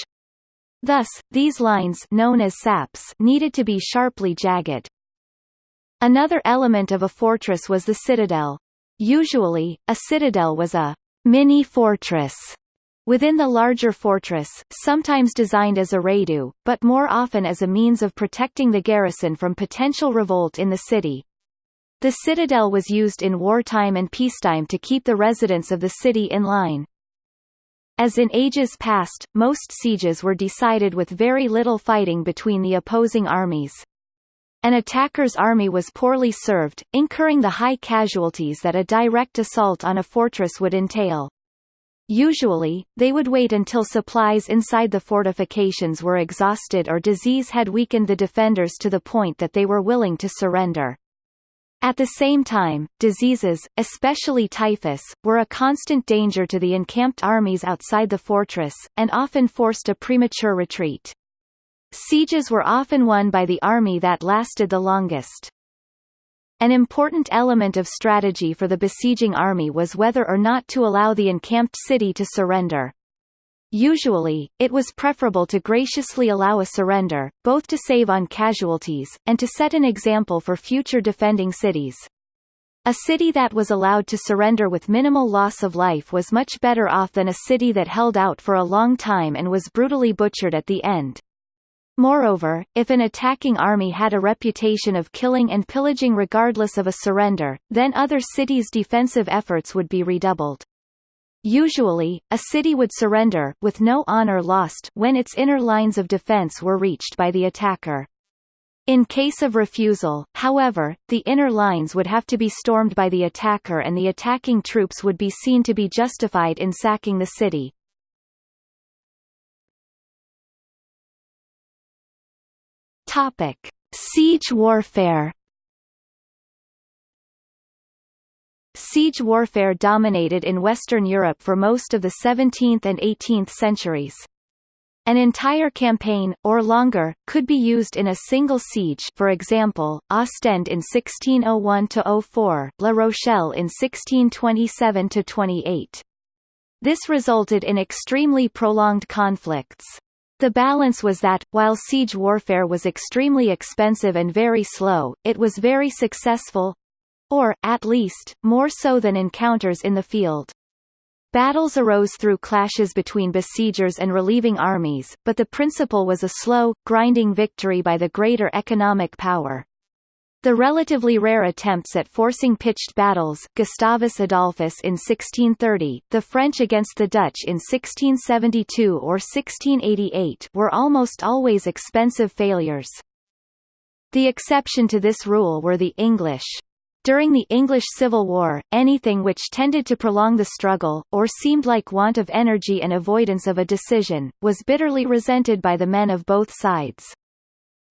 Thus, these lines known as saps needed to be sharply jagged. Another element of a fortress was the citadel. Usually, a citadel was a mini-fortress within the larger fortress, sometimes designed as a reduit, but more often as a means of protecting the garrison from potential revolt in the city. The citadel was used in wartime and peacetime to keep the residents of the city in line. As in ages past, most sieges were decided with very little fighting between the opposing armies. An attacker's army was poorly served, incurring the high casualties that a direct assault on a fortress would entail. Usually, they would wait until supplies inside the fortifications were exhausted or disease had weakened the defenders to the point that they were willing to surrender. At the same time, diseases, especially typhus, were a constant danger to the encamped armies outside the fortress, and often forced a premature retreat. Sieges were often won by the army that lasted the longest. An important element of strategy for the besieging army was whether or not to allow the encamped city to surrender. Usually, it was preferable to graciously allow a surrender, both to save on casualties, and to set an example for future defending cities. A city that was allowed to surrender with minimal loss of life was much better off than a city that held out for a long time and was brutally butchered at the end. Moreover, if an attacking army had a reputation of killing and pillaging regardless of a surrender, then other cities' defensive efforts would be redoubled. Usually, a city would surrender, with no honor lost, when its inner lines of defense were reached by the attacker. In case of refusal, however, the inner lines would have to be stormed by the attacker and the attacking troops would be seen to be justified in sacking the city. Topic. Siege warfare Siege warfare dominated in Western Europe for most of the 17th and 18th centuries. An entire campaign, or longer, could be used in a single siege for example, Ostend in 1601–04, La Rochelle in 1627–28. This resulted in extremely prolonged conflicts. The balance was that, while siege warfare was extremely expensive and very slow, it was very successful, or, at least, more so than encounters in the field. Battles arose through clashes between besiegers and relieving armies, but the principle was a slow, grinding victory by the greater economic power. The relatively rare attempts at forcing pitched battles Gustavus Adolphus in 1630, the French against the Dutch in 1672 or 1688 were almost always expensive failures. The exception to this rule were the English. During the English Civil War, anything which tended to prolong the struggle, or seemed like want of energy and avoidance of a decision, was bitterly resented by the men of both sides.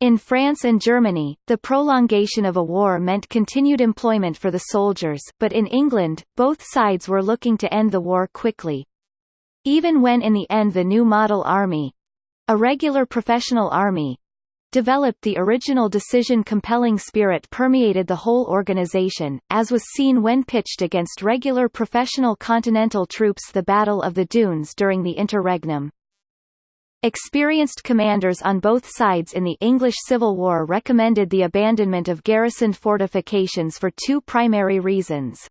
In France and Germany, the prolongation of a war meant continued employment for the soldiers, but in England, both sides were looking to end the war quickly. Even when in the end the new model army—a regular professional army, developed the original decision-compelling spirit permeated the whole organization, as was seen when pitched against regular professional Continental troops the Battle of the Dunes during the interregnum. Experienced commanders on both sides in the English Civil War recommended the abandonment of garrisoned fortifications for two primary reasons.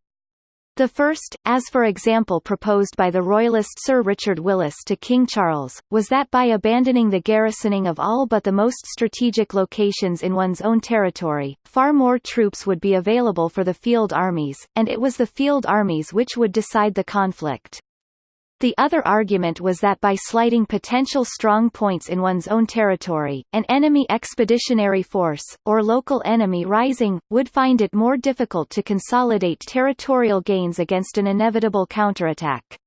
The first, as for example proposed by the royalist Sir Richard Willis to King Charles, was that by abandoning the garrisoning of all but the most strategic locations in one's own territory, far more troops would be available for the field armies, and it was the field armies which would decide the conflict. The other argument was that by slighting potential strong points in one's own territory, an enemy expeditionary force, or local enemy rising, would find it more difficult to consolidate territorial gains against an inevitable counterattack.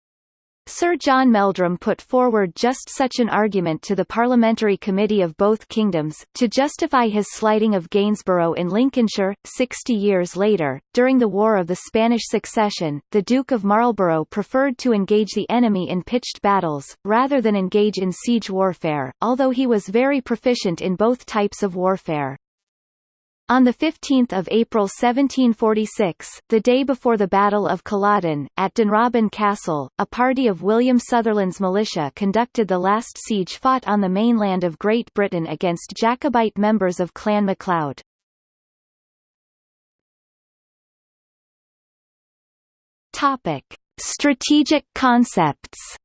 Sir John Meldrum put forward just such an argument to the Parliamentary Committee of both Kingdoms, to justify his slighting of Gainsborough in Lincolnshire. Sixty years later, during the War of the Spanish Succession, the Duke of Marlborough preferred to engage the enemy in pitched battles, rather than engage in siege warfare, although he was very proficient in both types of warfare. On 15 April 1746, the day before the Battle of Culloden, at Dunrobin Castle, a party of William Sutherland's militia conducted the last siege fought on the mainland of Great Britain against Jacobite members of Clan MacLeod. Strategic concepts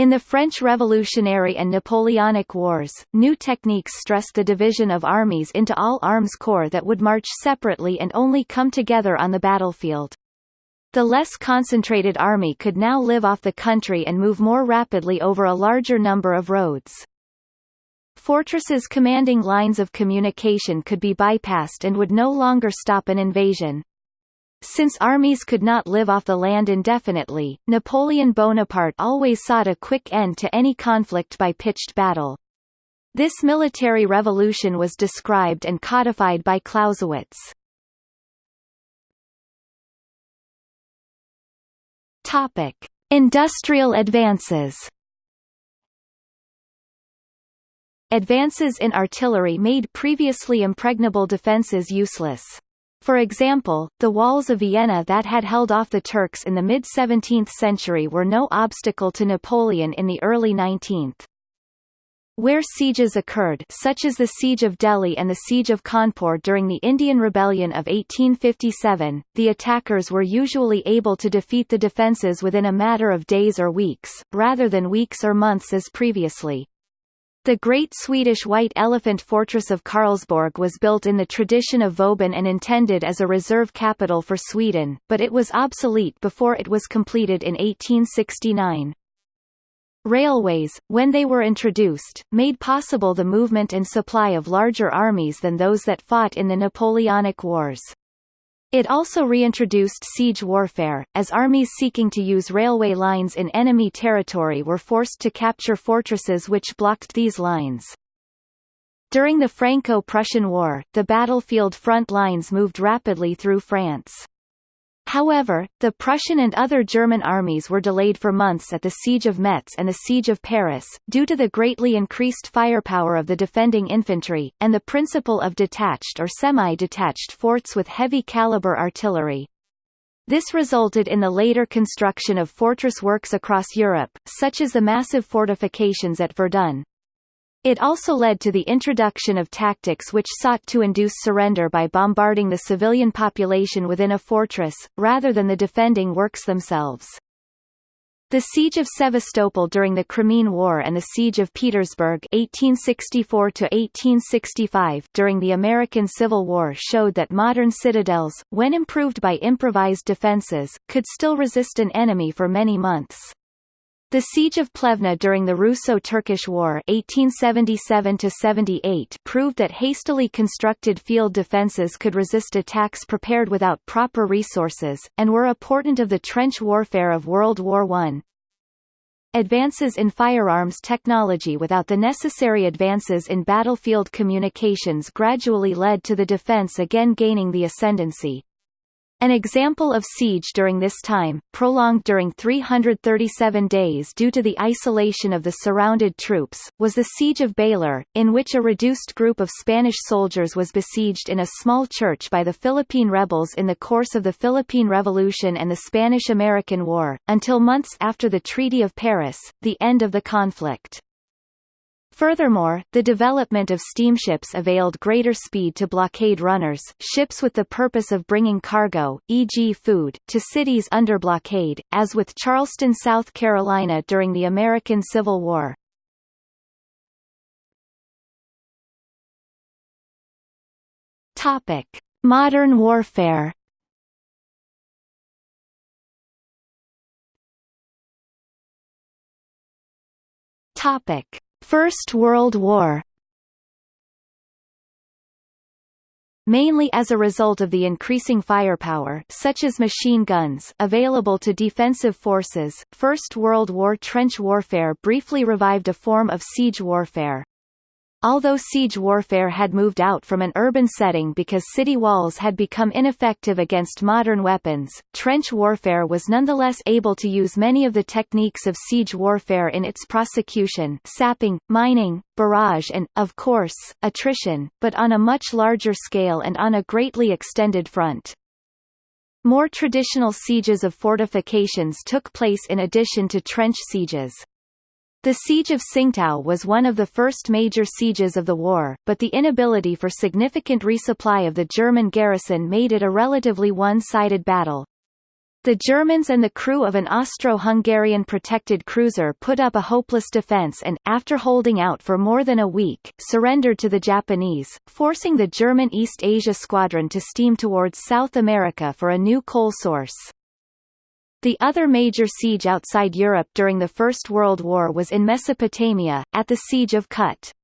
In the French Revolutionary and Napoleonic Wars, new techniques stressed the division of armies into all arms corps that would march separately and only come together on the battlefield. The less concentrated army could now live off the country and move more rapidly over a larger number of roads. Fortresses commanding lines of communication could be bypassed and would no longer stop an invasion. Since armies could not live off the land indefinitely, Napoleon Bonaparte always sought a quick end to any conflict by pitched battle. This military revolution was described and codified by Clausewitz. Topic: Industrial advances. Advances in artillery made previously impregnable defences useless. For example, the walls of Vienna that had held off the Turks in the mid-17th century were no obstacle to Napoleon in the early 19th. Where sieges occurred such as the Siege of Delhi and the Siege of Kanpur during the Indian Rebellion of 1857, the attackers were usually able to defeat the defences within a matter of days or weeks, rather than weeks or months as previously. The great Swedish White Elephant Fortress of Karlsborg was built in the tradition of Vauban and intended as a reserve capital for Sweden, but it was obsolete before it was completed in 1869. Railways, when they were introduced, made possible the movement and supply of larger armies than those that fought in the Napoleonic Wars. It also reintroduced siege warfare, as armies seeking to use railway lines in enemy territory were forced to capture fortresses which blocked these lines. During the Franco-Prussian War, the battlefield front lines moved rapidly through France. However, the Prussian and other German armies were delayed for months at the Siege of Metz and the Siege of Paris, due to the greatly increased firepower of the defending infantry, and the principle of detached or semi-detached forts with heavy-caliber artillery. This resulted in the later construction of fortress works across Europe, such as the massive fortifications at Verdun, it also led to the introduction of tactics which sought to induce surrender by bombarding the civilian population within a fortress, rather than the defending works themselves. The Siege of Sevastopol during the Crimean War and the Siege of Petersburg 1864 during the American Civil War showed that modern citadels, when improved by improvised defenses, could still resist an enemy for many months. The Siege of Plevna during the Russo-Turkish War 1877–78, proved that hastily constructed field defences could resist attacks prepared without proper resources, and were a portent of the trench warfare of World War I. Advances in firearms technology without the necessary advances in battlefield communications gradually led to the defense again gaining the ascendancy. An example of siege during this time, prolonged during 337 days due to the isolation of the surrounded troops, was the Siege of Baler, in which a reduced group of Spanish soldiers was besieged in a small church by the Philippine rebels in the course of the Philippine Revolution and the Spanish–American War, until months after the Treaty of Paris, the end of the conflict. Furthermore, the development of steamships availed greater speed to blockade runners ships with the purpose of bringing cargo, e.g. food, to cities under blockade, as with Charleston, South Carolina during the American Civil War. Topic. Modern warfare Topic. First World War mainly as a result of the increasing firepower such as machine guns available to defensive forces, First World War trench warfare briefly revived a form of siege warfare. Although siege warfare had moved out from an urban setting because city walls had become ineffective against modern weapons, trench warfare was nonetheless able to use many of the techniques of siege warfare in its prosecution sapping, mining, barrage and, of course, attrition, but on a much larger scale and on a greatly extended front. More traditional sieges of fortifications took place in addition to trench sieges. The Siege of Tsingtao was one of the first major sieges of the war, but the inability for significant resupply of the German garrison made it a relatively one-sided battle. The Germans and the crew of an Austro-Hungarian protected cruiser put up a hopeless defense and, after holding out for more than a week, surrendered to the Japanese, forcing the German East Asia Squadron to steam towards South America for a new coal source. The other major siege outside Europe during the First World War was in Mesopotamia, at the Siege of Kut.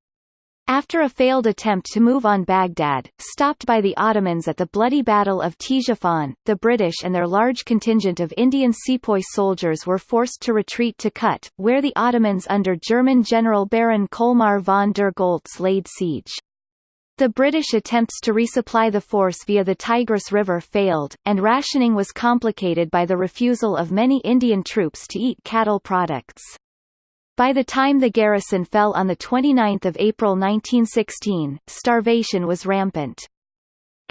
After a failed attempt to move on Baghdad, stopped by the Ottomans at the bloody Battle of Ctesiphon, the British and their large contingent of Indian sepoy soldiers were forced to retreat to Kut, where the Ottomans under German General Baron Kolmar von der Goltz laid siege. The British attempts to resupply the force via the Tigris River failed, and rationing was complicated by the refusal of many Indian troops to eat cattle products. By the time the garrison fell on 29 April 1916, starvation was rampant.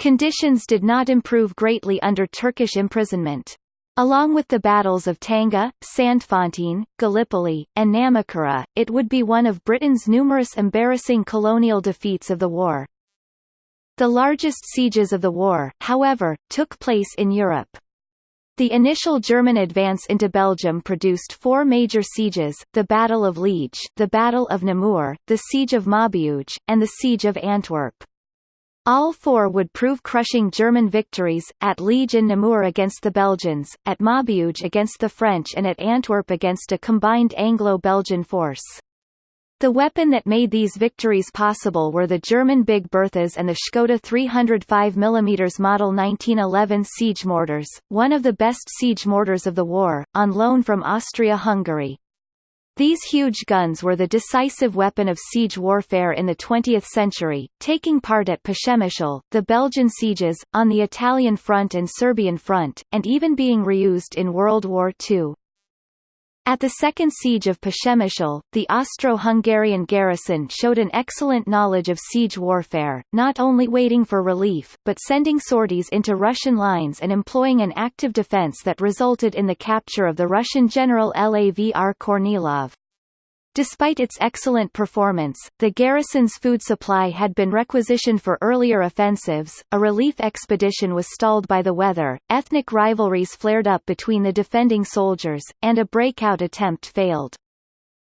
Conditions did not improve greatly under Turkish imprisonment. Along with the battles of Tanga, Sandfontein, Gallipoli, and Namakura, it would be one of Britain's numerous embarrassing colonial defeats of the war. The largest sieges of the war, however, took place in Europe. The initial German advance into Belgium produced four major sieges, the Battle of Liege the Battle of Namur, the Siege of Maubeuge, and the Siege of Antwerp. All four would prove crushing German victories, at Liege and Namur against the Belgians, at Maubeuge against the French and at Antwerp against a combined Anglo-Belgian force. The weapon that made these victories possible were the German Big Berthas and the Škoda 305 mm Model 1911 siege mortars, one of the best siege mortars of the war, on loan from Austria-Hungary. These huge guns were the decisive weapon of siege warfare in the 20th century, taking part at Przemyśl, the Belgian sieges, on the Italian front and Serbian front, and even being reused in World War II. At the Second Siege of Przemyśl, the Austro-Hungarian garrison showed an excellent knowledge of siege warfare, not only waiting for relief, but sending sorties into Russian lines and employing an active defense that resulted in the capture of the Russian general Lavr Kornilov. Despite its excellent performance, the garrison's food supply had been requisitioned for earlier offensives, a relief expedition was stalled by the weather, ethnic rivalries flared up between the defending soldiers, and a breakout attempt failed.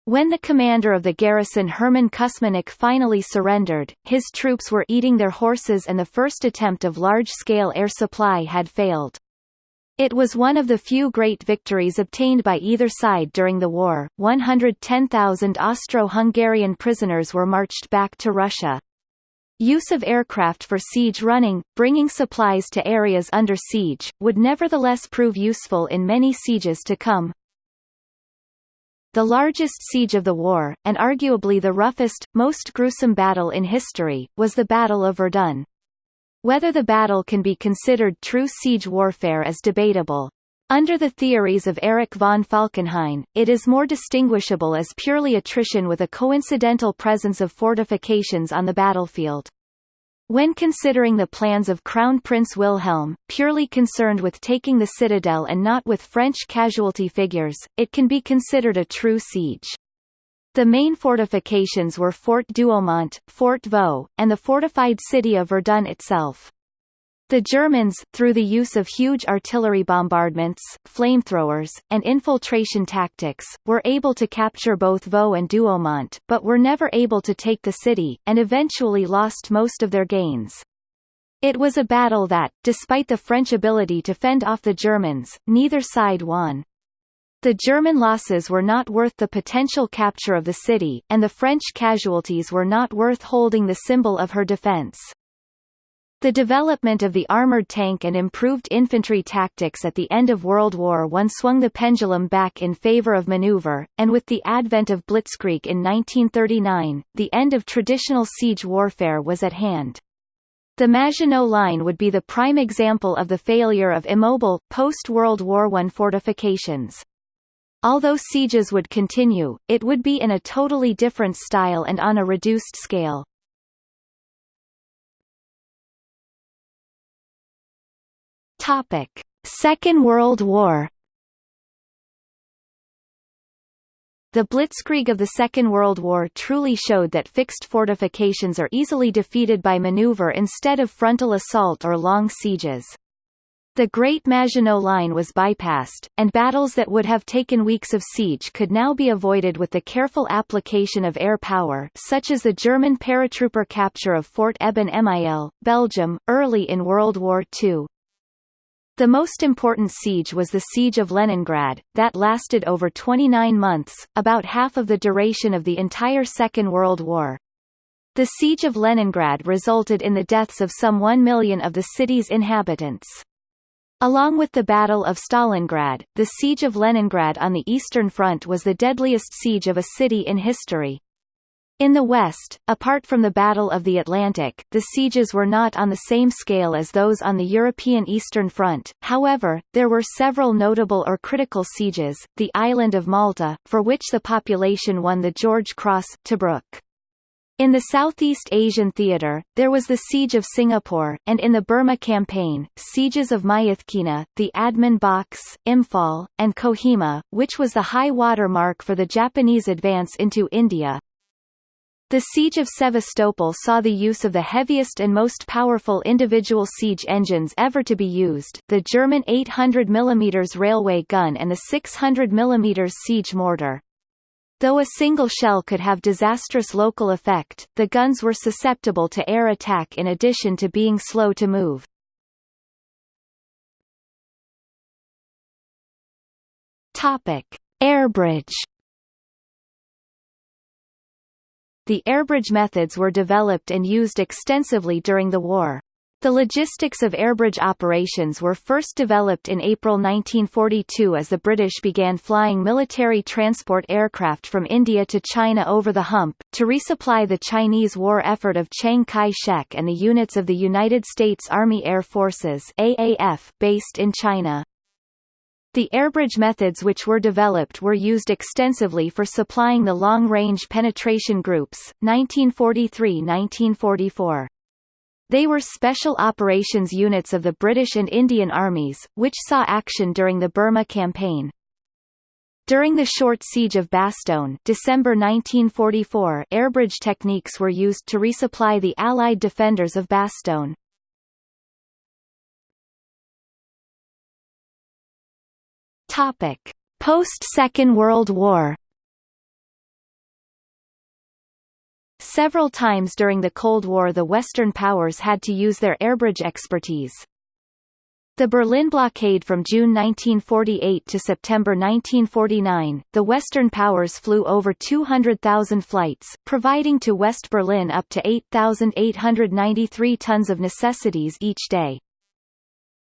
When the commander of the garrison Hermann Kusmanek finally surrendered, his troops were eating their horses and the first attempt of large-scale air supply had failed. It was one of the few great victories obtained by either side during the war. 110,000 Austro-Hungarian prisoners were marched back to Russia. Use of aircraft for siege running, bringing supplies to areas under siege, would nevertheless prove useful in many sieges to come. The largest siege of the war, and arguably the roughest, most gruesome battle in history, was the Battle of Verdun. Whether the battle can be considered true siege warfare is debatable. Under the theories of Erich von Falkenhayn, it is more distinguishable as purely attrition with a coincidental presence of fortifications on the battlefield. When considering the plans of Crown Prince Wilhelm, purely concerned with taking the citadel and not with French casualty figures, it can be considered a true siege. The main fortifications were Fort Douaumont, Fort Vaux, and the fortified city of Verdun itself. The Germans, through the use of huge artillery bombardments, flamethrowers, and infiltration tactics, were able to capture both Vaux and Douaumont, but were never able to take the city, and eventually lost most of their gains. It was a battle that, despite the French ability to fend off the Germans, neither side won. The German losses were not worth the potential capture of the city, and the French casualties were not worth holding the symbol of her defense. The development of the armored tank and improved infantry tactics at the end of World War I swung the pendulum back in favor of maneuver, and with the advent of Blitzkrieg in 1939, the end of traditional siege warfare was at hand. The Maginot Line would be the prime example of the failure of immobile, post-World War I fortifications. Although sieges would continue, it would be in a totally different style and on a reduced scale. Topic: Second World War. The blitzkrieg of the Second World War truly showed that fixed fortifications are easily defeated by maneuver instead of frontal assault or long sieges. The Great Maginot Line was bypassed, and battles that would have taken weeks of siege could now be avoided with the careful application of air power such as the German paratrooper capture of Fort Eben Emael, Belgium, early in World War II. The most important siege was the Siege of Leningrad, that lasted over 29 months, about half of the duration of the entire Second World War. The Siege of Leningrad resulted in the deaths of some 1 million of the city's inhabitants. Along with the Battle of Stalingrad, the Siege of Leningrad on the Eastern Front was the deadliest siege of a city in history. In the West, apart from the Battle of the Atlantic, the sieges were not on the same scale as those on the European Eastern Front, however, there were several notable or critical sieges, the island of Malta, for which the population won the George Cross, Tobruk. In the Southeast Asian theater, there was the Siege of Singapore, and in the Burma campaign, sieges of Myitkyina, the Admin Box, Imphal, and Kohima, which was the high water mark for the Japanese advance into India. The Siege of Sevastopol saw the use of the heaviest and most powerful individual siege engines ever to be used, the German 800 mm railway gun and the 600 mm siege mortar. Though a single shell could have disastrous local effect, the guns were susceptible to air attack in addition to being slow to move. Topic: Airbridge The airbridge methods were developed and used extensively during the war. The logistics of airbridge operations were first developed in April 1942 as the British began flying military transport aircraft from India to China over the hump, to resupply the Chinese war effort of Chiang Kai-shek and the units of the United States Army Air Forces AAF, based in China. The airbridge methods which were developed were used extensively for supplying the long-range penetration groups, 1943–1944. They were special operations units of the British and Indian armies, which saw action during the Burma campaign. During the short siege of Bastogne December 1944 airbridge techniques were used to resupply the Allied defenders of Bastogne. Post-Second World War Several times during the Cold War the Western powers had to use their airbridge expertise. The Berlin blockade from June 1948 to September 1949, the Western powers flew over 200,000 flights, providing to West Berlin up to 8,893 tons of necessities each day.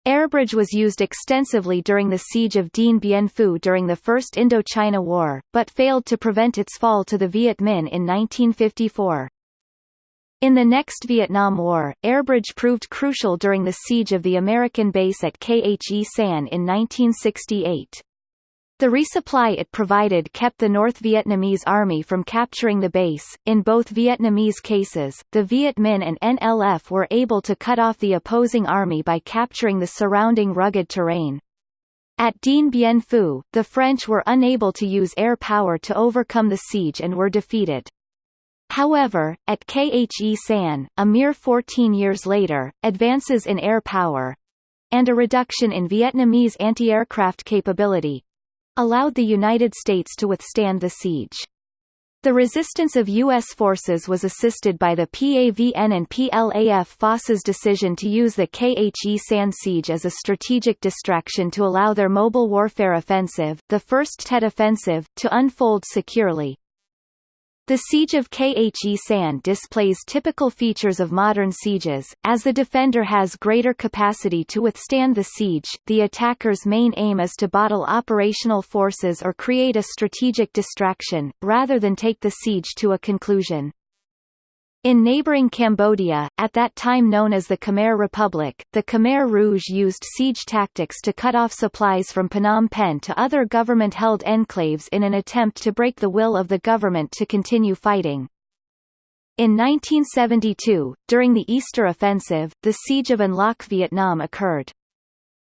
Airbridge was used extensively during the siege of Dien Bien Phu during the First Indochina War, but failed to prevent its fall to the Viet Minh in 1954. In the next Vietnam War, airbridge proved crucial during the siege of the American base at Khe Sanh in 1968. The resupply it provided kept the North Vietnamese Army from capturing the base. In both Vietnamese cases, the Viet Minh and NLF were able to cut off the opposing army by capturing the surrounding rugged terrain. At Dien Bien Phu, the French were unable to use air power to overcome the siege and were defeated. However, at Khe Sanh, a mere 14 years later, advances in air power and a reduction in Vietnamese anti-aircraft capability allowed the United States to withstand the siege. The resistance of U.S. forces was assisted by the PAVN and PLAF FOSS's decision to use the Khe Sanh siege as a strategic distraction to allow their mobile warfare offensive, the First Tet Offensive, to unfold securely. The siege of Khe Sanh displays typical features of modern sieges, as the defender has greater capacity to withstand the siege, the attacker's main aim is to bottle operational forces or create a strategic distraction, rather than take the siege to a conclusion. In neighboring Cambodia, at that time known as the Khmer Republic, the Khmer Rouge used siege tactics to cut off supplies from Phnom Penh to other government-held enclaves in an attempt to break the will of the government to continue fighting. In 1972, during the Easter Offensive, the siege of An Loc Vietnam occurred.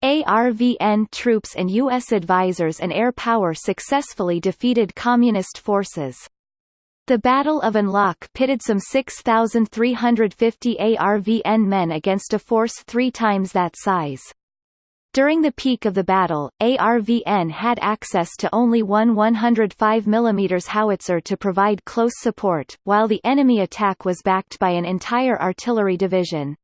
ARVN troops and U.S. advisors and air power successfully defeated Communist forces. The Battle of An Loc pitted some 6,350 ARVN men against a force three times that size. During the peak of the battle, ARVN had access to only one 105 mm howitzer to provide close support, while the enemy attack was backed by an entire artillery division.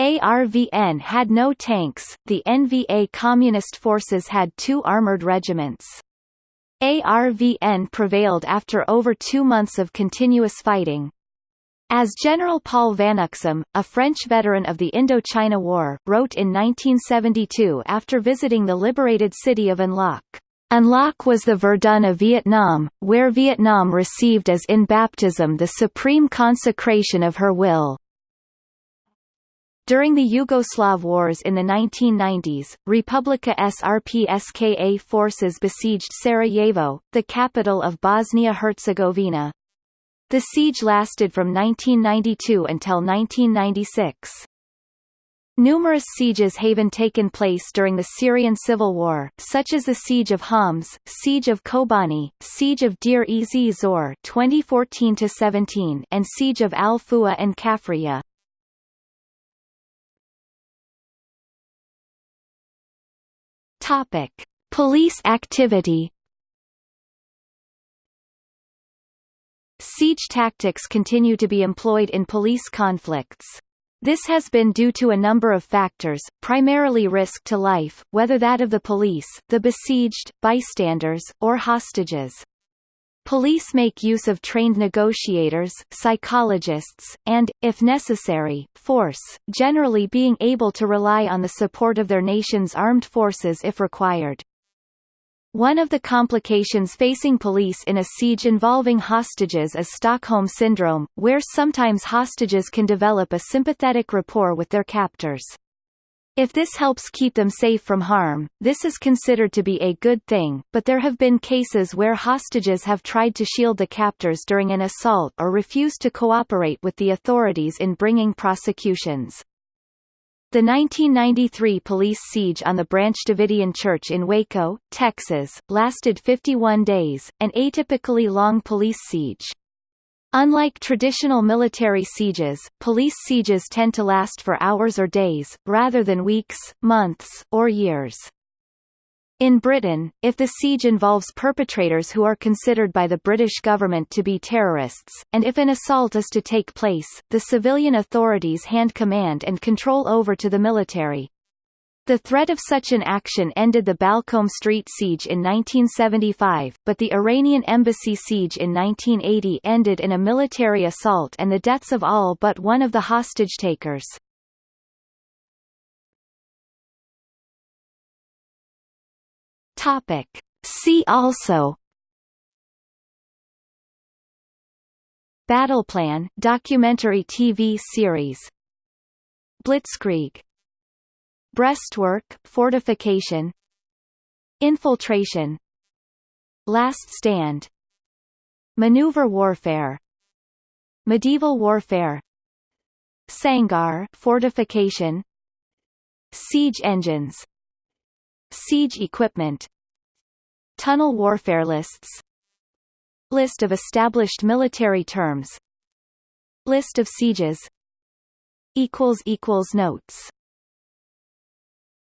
ARVN had no tanks, the NVA Communist forces had two armored regiments. ARVN prevailed after over two months of continuous fighting. As General Paul Vanuxem, a French veteran of the Indochina War, wrote in 1972 after visiting the liberated city of An Loc, An Loc was the Verdun of Vietnam, where Vietnam received as in baptism the supreme consecration of her will. During the Yugoslav wars in the 1990s, Republika Srpska forces besieged Sarajevo, the capital of Bosnia-Herzegovina. The siege lasted from 1992 until 1996. Numerous sieges have taken place during the Syrian civil war, such as the Siege of Homs, Siege of Kobani, Siege of Deir ez Zor 2014-17 and Siege of Al-Fua and Kafriyah. Topic: Police activity. Siege tactics continue to be employed in police conflicts. This has been due to a number of factors, primarily risk to life, whether that of the police, the besieged, bystanders, or hostages. Police make use of trained negotiators, psychologists, and, if necessary, force, generally being able to rely on the support of their nation's armed forces if required. One of the complications facing police in a siege involving hostages is Stockholm Syndrome, where sometimes hostages can develop a sympathetic rapport with their captors. If this helps keep them safe from harm, this is considered to be a good thing, but there have been cases where hostages have tried to shield the captors during an assault or refused to cooperate with the authorities in bringing prosecutions. The 1993 police siege on the Branch Davidian Church in Waco, Texas, lasted 51 days, an atypically long police siege. Unlike traditional military sieges, police sieges tend to last for hours or days, rather than weeks, months, or years. In Britain, if the siege involves perpetrators who are considered by the British government to be terrorists, and if an assault is to take place, the civilian authorities hand command and control over to the military. The threat of such an action ended the Balcombe Street siege in 1975, but the Iranian embassy siege in 1980 ended in a military assault and the deaths of all but one of the hostage-takers. Topic. See also Battle Plan documentary TV series Blitzkrieg Breastwork fortification Infiltration Last Stand Maneuver warfare Medieval warfare Sangar fortification Siege engines Siege equipment Tunnel warfare lists List of established military terms List of sieges equals equals Notes